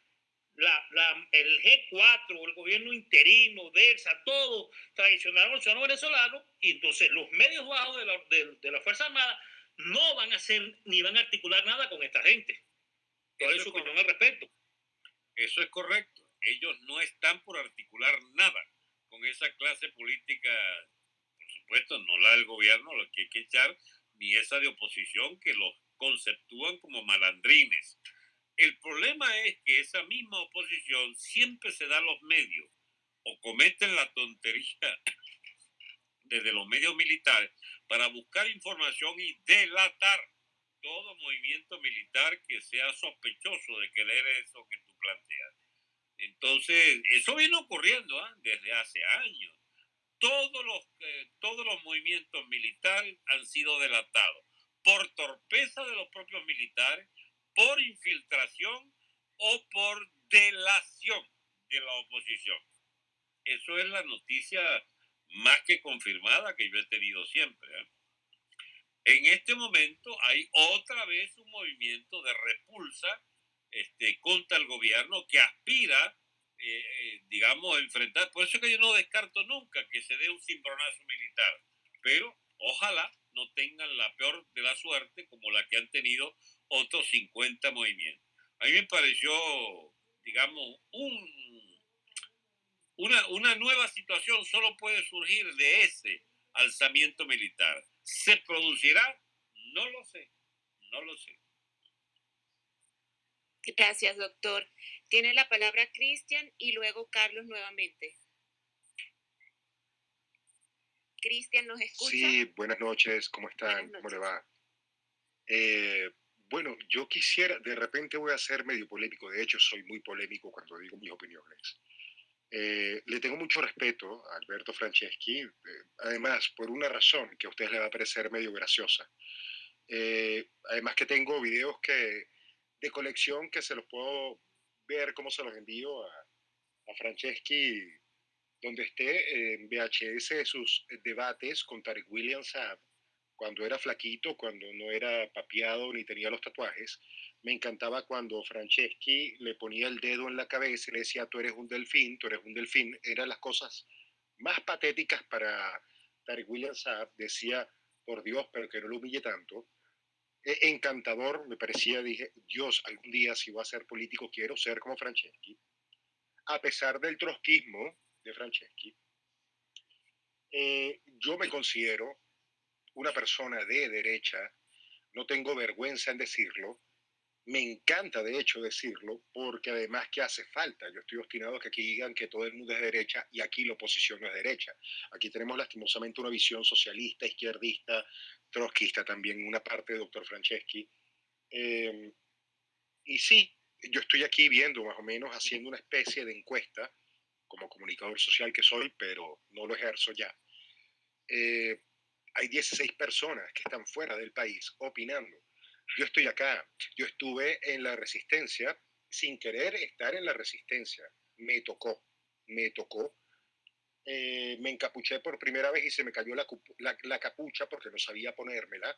S8: la, el G4, el gobierno interino, DELSA, todo tradicional al ciudadano venezolano, y entonces los medios bajos de la, de, la Fuerza Armada no van a hacer ni van a articular nada con esta gente. ¿Cuál es su opinión al respecto?
S3: Eso es correcto. Ellos no están por articular nada con esa clase política, por supuesto, no la del gobierno, lo que hay que echar, ni esa de oposición que los conceptúan como malandrines el problema es que esa misma oposición siempre se da los medios o cometen la tontería desde los medios militares para buscar información y delatar todo movimiento militar que sea sospechoso de querer eso que tú planteas. Entonces, eso viene ocurriendo ¿ah? desde hace años. Todos los, eh, todos los movimientos militares han sido delatados por torpeza de los propios militares, por infiltración o por delación de la oposición. Eso es la noticia más que confirmada que yo he tenido siempre. ¿eh? En este momento hay otra vez un movimiento de repulsa este, contra el gobierno que aspira, eh, eh, digamos, a enfrentar. Por eso es que yo no descarto nunca que se dé un cimbronazo militar, pero ojalá no tengan la peor de la suerte como la que han tenido otros 50 movimientos. A mí me pareció, digamos, un, una, una nueva situación solo puede surgir de ese alzamiento militar. ¿Se producirá? No lo sé, no lo sé.
S2: Gracias, doctor. Tiene la palabra Cristian y luego Carlos nuevamente. Cristian, ¿nos escucha?
S12: Sí, buenas noches, ¿cómo están? ¿Cómo le va? Eh, bueno, yo quisiera, de repente voy a ser medio polémico, de hecho soy muy polémico cuando digo mis opiniones. Eh, le tengo mucho respeto a Alberto Franceschi, eh, además por una razón que a ustedes les va a parecer medio graciosa. además que tengo videos que, de colección que se los puedo ver cómo se los envío a, a Franceschi donde esté en VHS sus debates con Tarek William Saab, cuando era flaquito, cuando no era papiado ni tenía los tatuajes. Me encantaba cuando Franceschi le ponía el dedo en la cabeza y le decía, tú eres un delfín, tú eres un delfín. Eran las cosas más patéticas para Tarek William Saab. Decía, por Dios, pero que no lo humille tanto. E, encantador, me parecía, dije, Dios, algún día si voy a ser político quiero ser como Franceschi. A pesar del trotskismo, de Franceschi, eh, yo me considero una persona de derecha, no tengo vergüenza en decirlo, me encanta de hecho decirlo, porque además que hace falta, yo estoy obstinado que aquí digan que todo el mundo es de derecha y aquí la oposición no es derecha. Aquí tenemos lastimosamente una visión socialista, izquierdista, trotskista también, una parte de doctor Franceschi. Eh, y sí, yo estoy aquí viendo más o menos, haciendo una especie de encuesta como comunicador social que soy, pero no lo ejerzo ya. Eh, hay 16 personas que están fuera del país opinando. Yo estoy acá, yo estuve en la resistencia sin querer estar en la resistencia. Me tocó, me tocó. Eh, me encapuché por primera vez y se me cayó la, la, capucha porque no sabía ponérmela.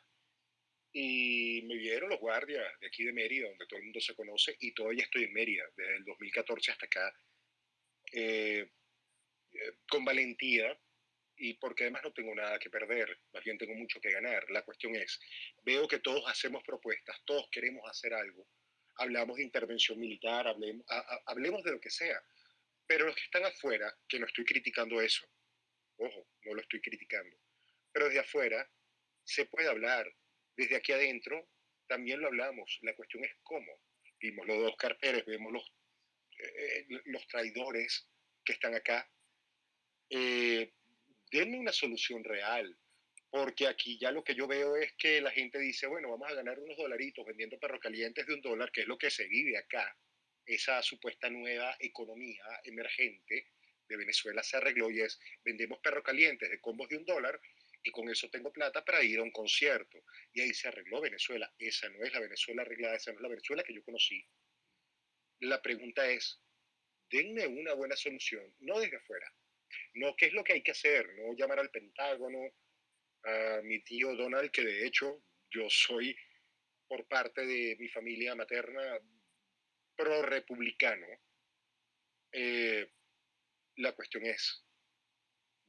S12: Y me vieron los guardias de aquí de Mérida, donde todo el mundo se conoce, y todavía estoy en Mérida, desde el 2014 hasta acá, eh, eh, con valentía y porque además no tengo nada que perder, más bien tengo mucho que ganar. La cuestión es, veo que todos hacemos propuestas, todos queremos hacer algo, hablamos de intervención militar, hablemos, hablemos de lo que sea, pero los que están afuera, que no estoy criticando eso, ojo, no lo estoy criticando, pero desde afuera se puede hablar, desde aquí adentro también lo hablamos, la cuestión es cómo. Vimos los dos Pérez, vemos los eh, los traidores que están acá, eh, denme una solución real, porque aquí ya lo que yo veo es que la gente dice, bueno, vamos a ganar unos dolaritos vendiendo perros calientes de un dólar, que es lo que se vive acá, esa supuesta nueva economía emergente de Venezuela se arregló y es, vendemos perros calientes de combos de un dólar y con eso tengo plata para ir a un concierto. Y ahí se arregló Venezuela. Esa no es la Venezuela arreglada, esa no es la Venezuela que yo conocí. La pregunta es, denme una buena solución, no desde afuera. No, ¿qué es lo que hay que hacer? No llamar al Pentágono, a mi tío Donald, que de hecho yo soy por parte de mi familia materna pro-republicano. Eh, la cuestión es,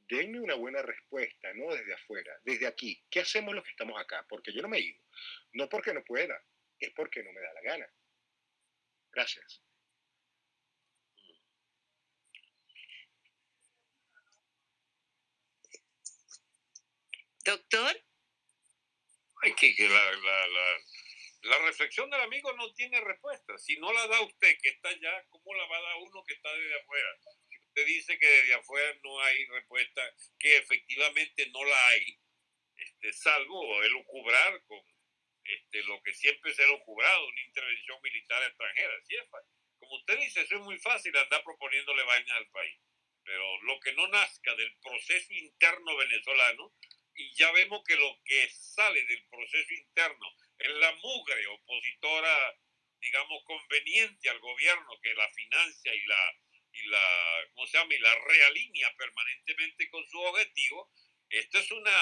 S12: denme una buena respuesta, no desde afuera, desde aquí. ¿Qué hacemos los que estamos acá? Porque yo no me he ido. No porque no pueda, es porque no me da la gana. Gracias.
S2: Doctor.
S3: Ay, que, la, la, la, la, reflexión del amigo no tiene respuesta. Si no la da usted que está allá, ¿cómo la va a dar uno que está desde afuera? Si usted dice que desde afuera no hay respuesta, que efectivamente no la hay, este, salvo elucubrar con este, lo que siempre se ha elucubrado, una intervención militar extranjera. Como usted dice, eso es muy fácil andar proponiéndole vainas al país. Pero lo que no nazca del proceso interno venezolano, y ya vemos que lo que sale del proceso interno es la mugre opositora, digamos, conveniente al gobierno que la financia y la, y la, ¿cómo se llama? Y la realinea permanentemente con su objetivo, esto es una,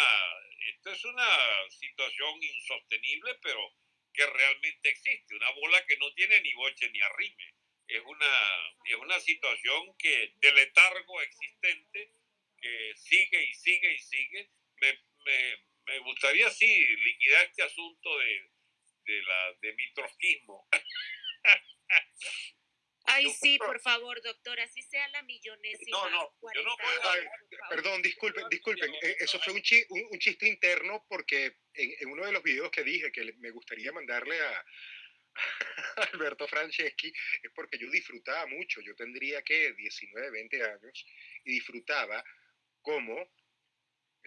S3: esto es una situación insostenible, pero que realmente existe, una bola que no tiene ni boche ni arrime. Es una, es una situación que de letargo existente, que sigue y sigue y sigue. Me, me, me gustaría, sí, liquidar este asunto de, de, la, de mi trotskismo.
S2: Ay, sí, por favor, doctor, así sea la millonésima.
S3: No, no, yo no
S12: Perdón, disculpen, disculpen. Eh, eso fue un, chi, un, chiste interno porque en, en, uno de los videos que dije que me gustaría mandarle a, Alberto Franceschi es porque yo disfrutaba mucho. Yo tendría que 19, 20 años y disfrutaba como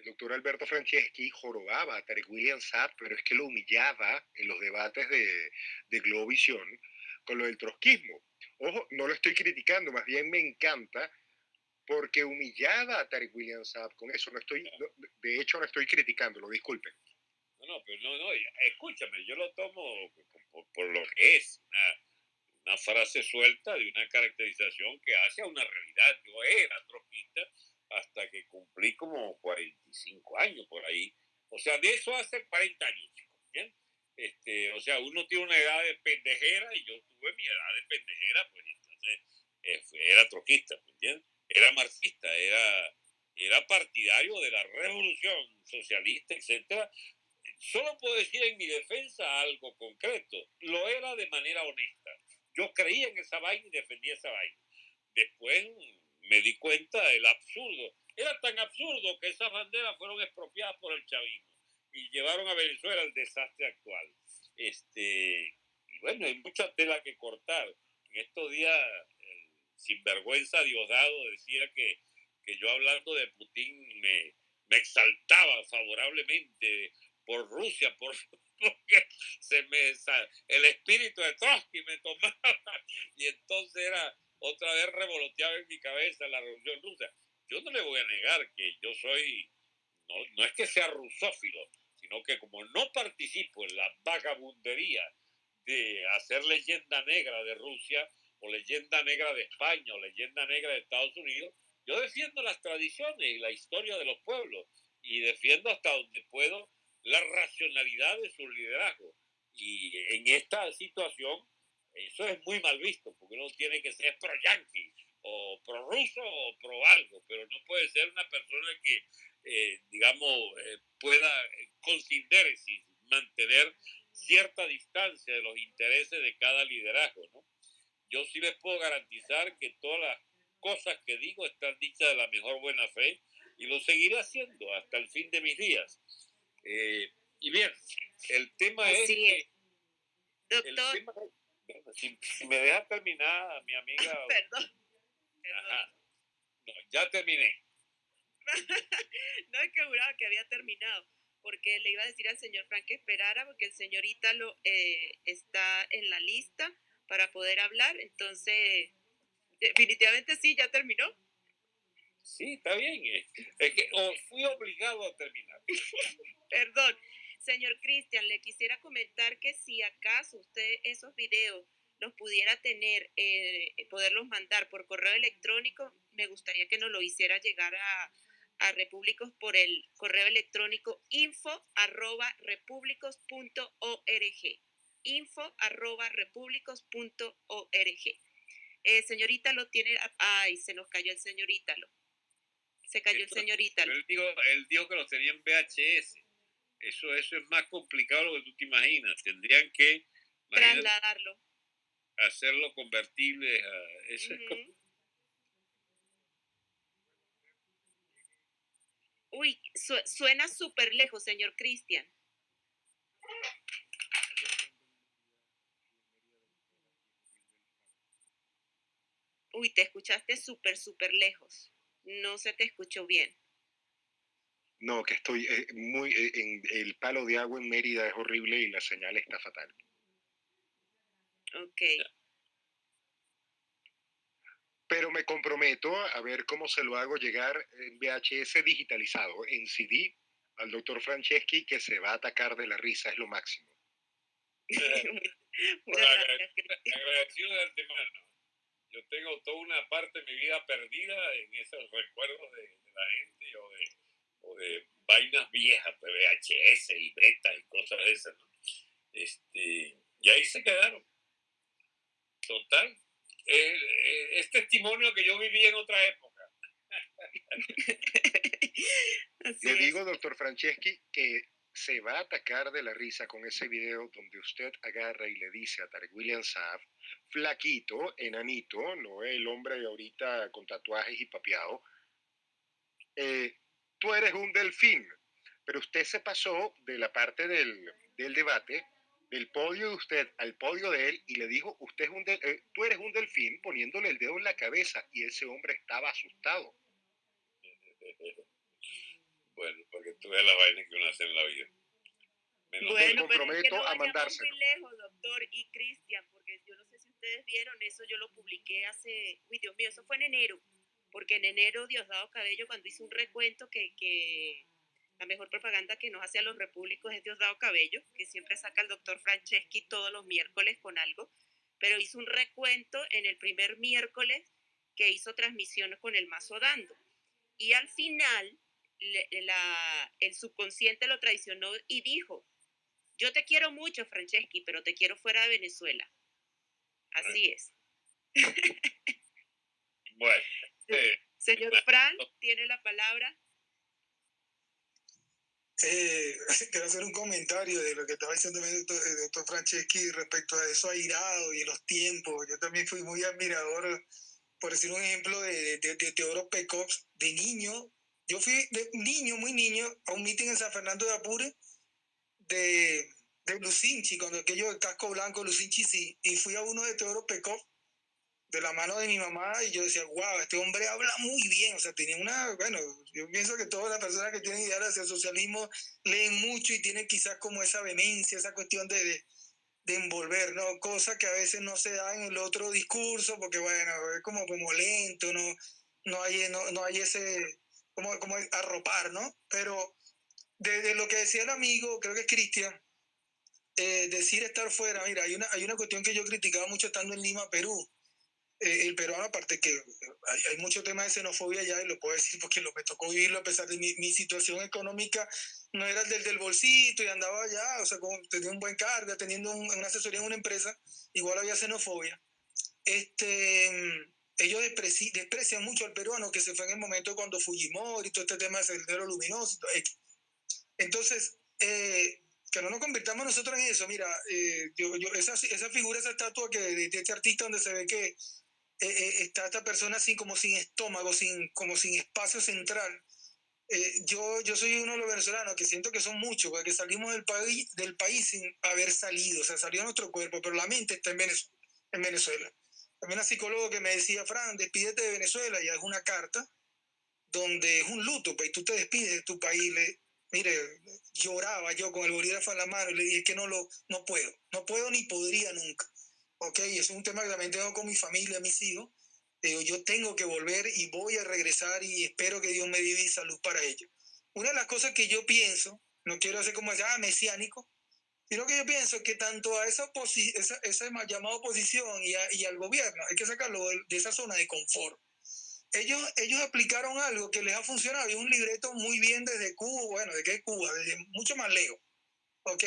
S12: el doctor Alberto Franceschi jorobaba a Tarek William Saab, pero es que lo humillaba en los debates de, de Globovisión con lo del trotskismo. Ojo, no lo estoy criticando, más bien me encanta porque humillaba a Tarek William Saab con eso. No estoy, de hecho, no estoy criticándolo, disculpen.
S3: No, no, pero no, no, escúchame, yo lo tomo por, lo que es, una, frase suelta de una caracterización que hace a una realidad. Yo era trotskista hasta que cumplí como 45 años por ahí. O sea, de eso hace 40 años, ¿bien? Este, o sea, uno tiene una edad de pendejera y yo tuve mi edad de pendejera, pues entonces eh, era troquista, ¿me entiendes? Era marxista, era, era partidario de la revolución socialista, etcétera. Solo puedo decir en mi defensa algo concreto. Lo era de manera honesta. Yo creía en esa vaina y defendía esa vaina. Después me di cuenta del absurdo. Era tan absurdo que esas banderas fueron expropiadas por el chavismo y llevaron a Venezuela al desastre actual. Este, y bueno, hay mucha tela que cortar. En estos días, el sinvergüenza Diosdado decía que, que yo hablando de Putin me, me exaltaba favorablemente por Rusia, por, porque se me, el espíritu de Trotsky me tomaba y entonces era otra vez revoloteaba en mi cabeza la revolución rusa. Yo no le voy a negar que yo soy, no, no es que sea rusófilo, sino que como no participo en la vagabundería de hacer leyenda negra de Rusia o leyenda negra de España o leyenda negra de Estados Unidos, yo defiendo las tradiciones y la historia de los pueblos y defiendo hasta donde puedo la racionalidad de su liderazgo. Y en esta situación eso es muy mal visto, porque uno tiene que ser pro-yanqui, o pro-ruso, o pro-algo, pero no puede ser una persona que, eh, digamos, eh, pueda eh, con síntesis mantener cierta distancia de los intereses de cada liderazgo, ¿no? Yo sí les puedo garantizar que todas las cosas que digo están dichas de la mejor buena fe y lo seguiré haciendo hasta el fin de mis días. y bien, el tema es...
S2: Doctor.
S3: Si, me deja terminar, mi amiga.
S2: Perdón.
S3: No, ya terminé.
S2: no es que juraba que había terminado, porque le iba a decir al señor Frank que esperara, porque el señor Ítalo eh, está en la lista para poder hablar. Entonces, definitivamente sí, ya terminó.
S3: Sí, está bien. Es que fui obligado a terminar.
S2: Perdón. Señor Cristian, le quisiera comentar que si acaso usted esos videos los pudiera tener, eh, poderlos mandar por correo electrónico, me gustaría que nos lo hiciera llegar a, a Repúblicos por el correo electrónico info arroba info arroba eh, señorita lo tiene, ay, se nos cayó el señorita Se cayó el señorita
S3: Él dijo, él dijo que los tenía en VHS. Eso, eso es más complicado de lo que tú te imaginas. Tendrían que
S2: trasladarlo.
S3: Hacerlo convertible a... Eso
S2: Uy, suena súper lejos, señor Cristian. Uy, te escuchaste súper, súper lejos. No se te escuchó bien.
S12: No, que estoy eh, muy. Eh, en el palo de agua en Mérida es horrible y la señal está fatal.
S2: Ok.
S12: Pero me comprometo a ver cómo se lo hago llegar en VHS digitalizado, en CD, al doctor Franceschi, que se va a atacar de la risa, es lo máximo.
S3: Agradecido de antemano. Yo tengo toda una parte de mi vida perdida en esos recuerdos de, de la gente o de de vainas viejas, pues, VHS y beta y cosas de esas, Este, y ahí se quedaron. Total. Eh, eh, es testimonio que yo viví en otra época.
S12: Le digo, doctor Franceschi, que se va a atacar de la risa con ese video donde usted agarra y le dice a Tarek William Saab, flaquito, enanito, no el hombre ahorita con tatuajes y papeado, eh, tú eres un delfín, pero usted se pasó de la parte del, del debate del podio de usted al podio de él y le dijo, usted es un eh, tú eres un delfín poniéndole el dedo en la cabeza y ese hombre estaba asustado.
S3: bueno, porque tú ves la vaina que uno hace en la vida.
S2: bueno, comprometo a mandárselo. Muy lejos, doctor y Cristian, porque yo no sé si ustedes vieron eso, yo lo publiqué hace, uy Dios mío, eso fue en enero, porque en enero Diosdado Cabello cuando hizo un recuento que, que la mejor propaganda que nos hace a los repúblicos es Diosdado Cabello, que siempre saca al doctor Franceschi todos los miércoles con algo, pero hizo un recuento en el primer miércoles que hizo transmisiones con el mazo dando. Y al final, el subconsciente lo traicionó y dijo, yo te quiero mucho, Franceschi, pero te quiero fuera de Venezuela. Así es.
S3: Bueno.
S2: Señor Fran, tiene la palabra.
S7: Eh, quiero hacer un comentario de lo que estaba diciendo el doctor, Franceschi respecto a eso airado y los tiempos. Yo también fui muy admirador, por decir un ejemplo, de, de, de Teodoro Pecops. De niño, yo fui de niño, muy niño, a un meeting en San Fernando de Apure de, de Lucinchi, cuando aquello de casco blanco, Lucinchi sí, y fui a uno de Teodoro Pecops de la mano de mi mamá y yo decía, wow, este hombre habla muy bien, o sea, tenía una, bueno, yo pienso que todas las personas que tienen ideas hacia el socialismo leen mucho y tienen quizás como esa vehemencia, esa cuestión de, de, envolver, ¿no? Cosa que a veces no se da en el otro discurso porque, bueno, es como, como lento, no, no, hay, no, no hay ese, como, como arropar, ¿no? Pero de, lo que decía el amigo, creo que es Cristian, eh, decir estar fuera, mira, hay una, hay una cuestión que yo criticaba mucho estando en Lima, Perú, eh, el peruano, aparte que hay, hay, mucho tema de xenofobia ya, y lo puedo decir porque lo, me tocó vivirlo a pesar de mi, mi situación económica, no era el del, del bolsito y andaba allá, o sea, como, tenía un buen cargo, teniendo una asesoría en una empresa, igual había xenofobia. Este, ellos desprecian mucho al peruano que se fue en el momento cuando Fujimori todo este tema del sendero luminoso. Entonces, eh, que no nos convirtamos nosotros en eso. Mira, eh, yo, yo, esa, esa figura, esa estatua que de, este artista donde se ve que eh, eh, está esta persona así como sin estómago, sin, como sin espacio central. Eh, yo, yo soy uno de los venezolanos que siento que son muchos, porque salimos del país, del país sin haber salido, o sea, salió nuestro cuerpo, pero la mente está en Venezuela. En Venezuela. También una psicóloga que me decía, Fran, despídete de Venezuela, y es una carta donde es un luto, pues tú te despides de tu país. Le, mire, lloraba yo con el bolígrafo en la mano y le dije que no lo, no puedo, no puedo ni podría nunca. ¿Ok? Es un tema que también tengo con mi familia, mis hijos. Digo, yo tengo que volver y voy a regresar y espero que Dios me dé salud para ello. Una de las cosas que yo pienso, no quiero hacer como ah, mesiánico, sino que yo pienso que tanto a esa, esa, esa llamada oposición y, y, al gobierno hay que sacarlo de, de, esa zona de confort. Ellos, ellos aplicaron algo que les ha funcionado y un libreto muy bien desde Cuba, bueno, ¿de qué Cuba? Desde mucho más lejos, ¿ok?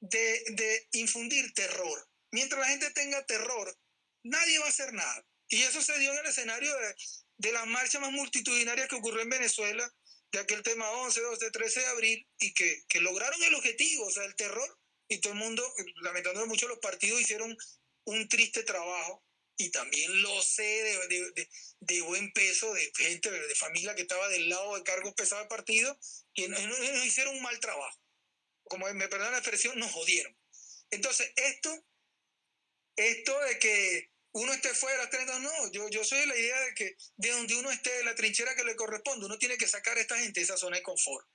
S7: De, de infundir terror mientras la gente tenga terror, nadie va a hacer nada. Y eso se dio en el escenario de, de las marchas más multitudinarias que ocurrió en Venezuela, de aquel tema 11, 12, 13 de abril, y que, que lograron el objetivo, o sea, el terror, y todo el mundo, lamentándolo mucho, los partidos hicieron un triste trabajo, y también lo sé de, de, de, buen peso, de gente, de familia que estaba del lado de cargos pesados del partido, que no, no, hicieron un mal trabajo. Como me perdonan la expresión, nos jodieron. Entonces, esto esto de que uno esté fuera, no, yo, yo soy de la idea de que de donde uno esté, de la trinchera que le corresponde, uno tiene que sacar a esta gente de esa zona de confort.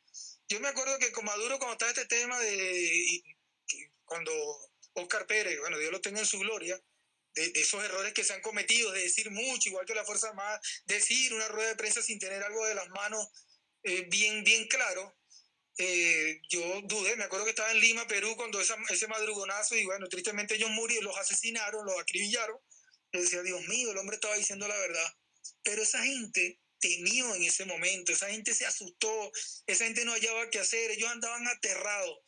S7: Yo me acuerdo que con Maduro, cuando estaba este tema de, cuando Oscar Pérez, bueno, Dios lo tenga en su gloria, de, esos errores que se han cometido, de decir mucho, igual que la Fuerza Armada, decir una rueda de prensa sin tener algo de las manos eh, bien, bien claro, eh, yo dudé, me acuerdo que estaba en Lima, Perú, cuando ese madrugonazo, y bueno, tristemente ellos murieron, los asesinaron, los acribillaron. Yo decía, Dios mío, el hombre estaba diciendo la verdad. Pero esa gente temió en ese momento, esa gente se asustó, esa gente no hallaba qué hacer, ellos andaban aterrados.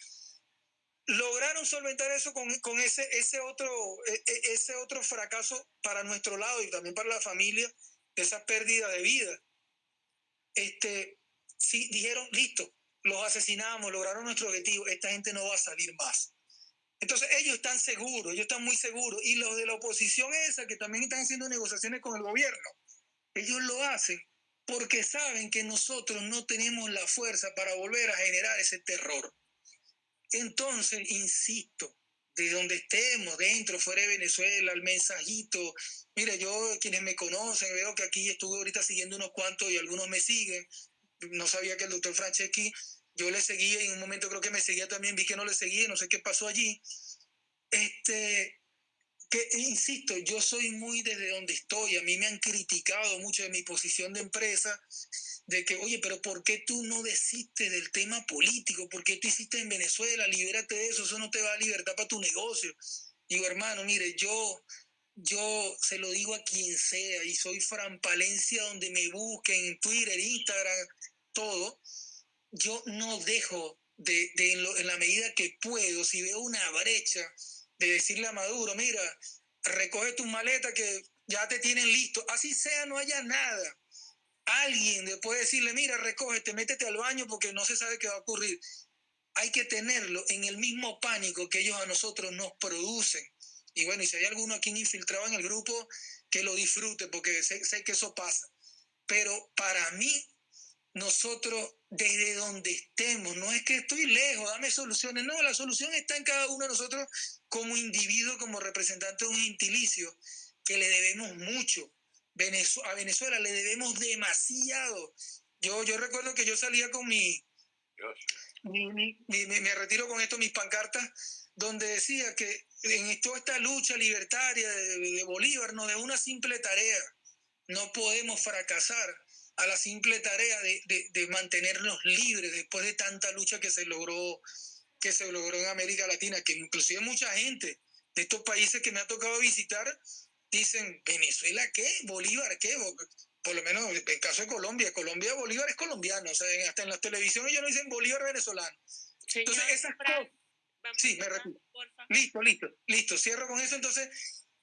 S7: Lograron solventar eso con, con ese, ese, otro, e, e, ese otro fracaso para nuestro lado y también para la familia, esa pérdida de vida. Este, sí, dijeron, listo, los asesinamos, lograron nuestro objetivo, esta gente no va a salir más. Entonces ellos están seguros, ellos están muy seguros. Y los de la oposición esa, que también están haciendo negociaciones con el gobierno, ellos lo hacen porque saben que nosotros no tenemos la fuerza para volver a generar ese terror. Entonces, insisto, de donde estemos, dentro, fuera de Venezuela, el mensajito. Mira, yo, quienes me conocen, veo que aquí estuve ahorita siguiendo unos cuantos y algunos me siguen. No sabía que el doctor Franceschi, yo le seguía y en un momento creo que me seguía también, vi que no le seguía, no sé qué pasó allí. Este, que, insisto, yo soy muy desde donde estoy. A mí me han criticado mucho de mi posición de empresa de que, oye, pero ¿por qué tú no desistes del tema político? ¿Por qué tú hiciste en Venezuela? Libérate de eso, eso no te va a libertad para tu negocio. Digo, hermano, mire, yo, yo se lo digo a quien sea y soy Fran Palencia donde me busquen, en Twitter, Instagram, todo. Yo no dejo de, en, la medida que puedo, si veo una brecha, de decirle a Maduro, mira, recoge tus maletas que ya te tienen listo. Así sea, no haya nada alguien puede decirle, mira, recógete, métete al baño porque no se sabe qué va a ocurrir. Hay que tenerlo en el mismo pánico que ellos a nosotros nos producen. Y bueno, y si hay alguno aquí infiltrado en el grupo, que lo disfrute porque sé, sé que eso pasa. Pero para mí, nosotros desde donde estemos, no es que estoy lejos, dame soluciones, no, la solución está en cada uno de nosotros como individuo, como representante de un gentilicio, que le debemos mucho a Venezuela le debemos demasiado. Yo, yo recuerdo que yo salía con mi, me retiro con esto, mis pancartas, donde decía que en toda esta lucha libertaria de, Bolívar no de una simple tarea. No podemos fracasar a la simple tarea de, de, mantenernos libres después de tanta lucha que se logró que se logró en América Latina, que inclusive mucha gente de estos países que me ha tocado visitar dicen, ¿Venezuela qué? ¿Bolívar qué? Por lo menos en el caso de Colombia, Colombia, Bolívar es colombiano, o sea, hasta en las televisiones ellos no dicen Bolívar venezolano. entonces, esas cosas... Sí, me repito. Listo, listo, listo, cierro con eso. Entonces,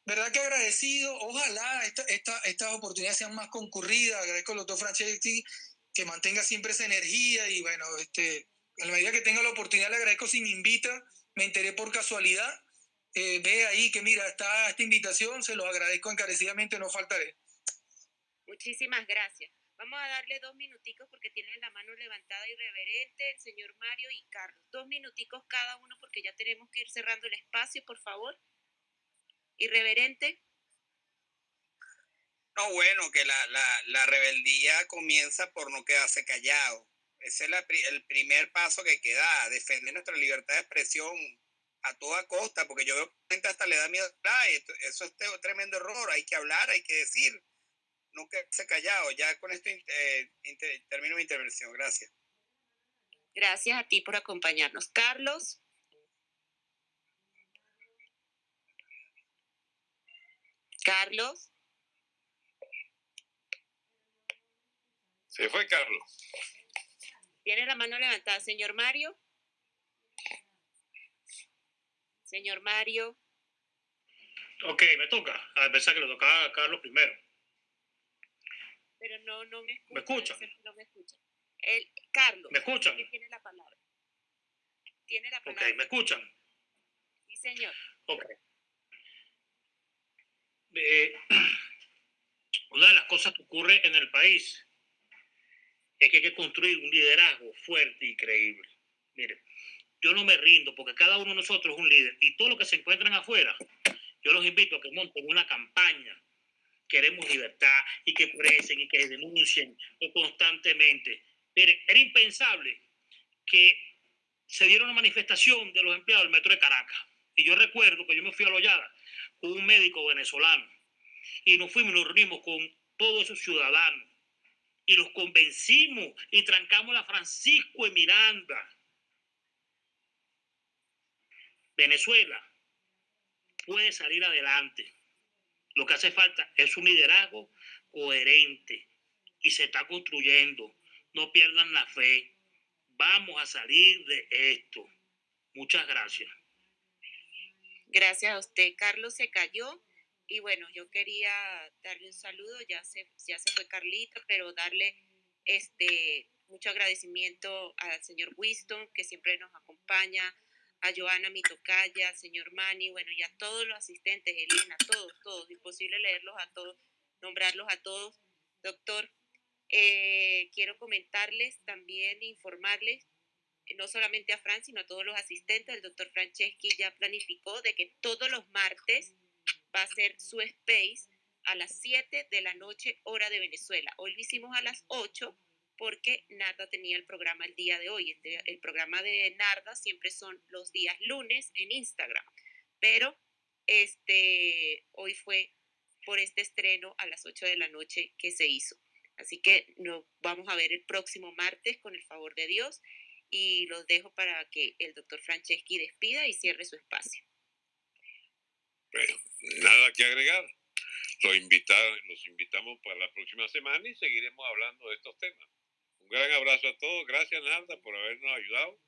S7: verdad que agradecido, ojalá esta, esta, estas oportunidades sean más concurridas, agradezco al doctor Franceschi que mantenga siempre esa energía y bueno, este, en la medida que tenga la oportunidad le agradezco si me invita, me enteré por casualidad eh, ve ahí que mira, está esta invitación, se lo agradezco encarecidamente, no faltaré.
S2: Muchísimas gracias. Vamos a darle dos minuticos porque tienen la mano levantada irreverente el señor Mario y Carlos. Dos minuticos cada uno porque ya tenemos que ir cerrando el espacio, por favor. Irreverente.
S11: No, bueno, que la, la, la rebeldía comienza por no quedarse callado. Ese es el primer paso que queda, defender nuestra libertad de expresión a toda costa, porque yo veo que gente hasta le da miedo. eso es un tremendo error, hay que hablar, hay que decir, no quedarse callado. Ya con esto eh, termino mi intervención. Gracias.
S2: Gracias a ti por acompañarnos. Carlos. Carlos.
S3: Se fue Carlos.
S2: Tiene la mano levantada, señor Mario. Señor Mario.
S8: Ok, me toca. A pesar que le tocaba a Carlos primero.
S2: Pero no, no me escucha.
S8: ¿Me escucha?
S2: No me escucha. El, Carlos.
S8: ¿Me escuchan?
S2: Tiene la palabra. Tiene la palabra.
S8: Ok, ¿me escuchan?
S2: Sí, señor.
S8: Ok. Eh, una de las cosas que ocurre en el país es que hay que construir un liderazgo fuerte y creíble. Mire, yo no me rindo porque cada uno de nosotros es un líder y todos los que se encuentran afuera, yo los invito a que monten una campaña. Queremos libertad y que presen y que denuncien constantemente. Miren, era impensable que se diera una manifestación de los empleados del metro de Caracas. Y yo recuerdo que yo me fui a Loyada un médico venezolano y nos fuimos y nos reunimos con todos esos ciudadanos y los convencimos y trancamos la Francisco de Miranda Venezuela puede salir adelante. Lo que hace falta es un liderazgo coherente y se está construyendo. No pierdan la fe. Vamos a salir de esto. Muchas gracias.
S2: Gracias a usted. Carlos se cayó y bueno, yo quería darle un saludo. Ya se, ya se fue Carlito, pero darle este mucho agradecimiento al señor Winston que siempre nos acompaña a Joana Mitocaya, al señor Mani, bueno, y a todos los asistentes, Elena, todos, todos, imposible leerlos a todos, nombrarlos a todos. Doctor, eh, quiero comentarles también, informarles no solamente a Fran, sino a todos los asistentes. El doctor Franceschi ya planificó de que todos los martes va a ser su space a las 7 de la noche, hora de Venezuela. Hoy lo hicimos a las 8 porque Narda tenía el programa el día de hoy. Este, el programa de Narda siempre son los días lunes en Instagram, pero este, hoy fue por este estreno a las 8 de la noche que se hizo. Así que nos vamos a ver el próximo martes con el favor de Dios y los dejo para que el doctor Franceschi despida y cierre su espacio.
S3: Bueno, nada que agregar. Los, los invitamos para la próxima semana y seguiremos hablando de estos temas. Un gran abrazo a todos. Gracias, Narda, por habernos ayudado.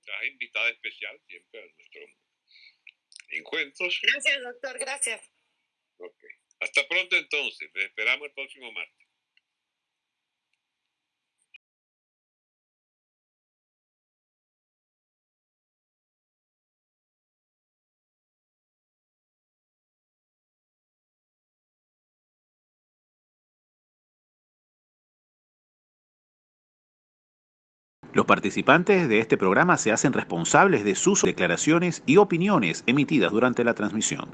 S3: Estás invitada especial siempre a nuestros encuentros.
S9: Gracias, doctor. Gracias.
S3: Ok. Hasta pronto entonces. Les esperamos el próximo martes.
S1: Los participantes de este programa se hacen responsables de sus declaraciones y opiniones emitidas durante la transmisión.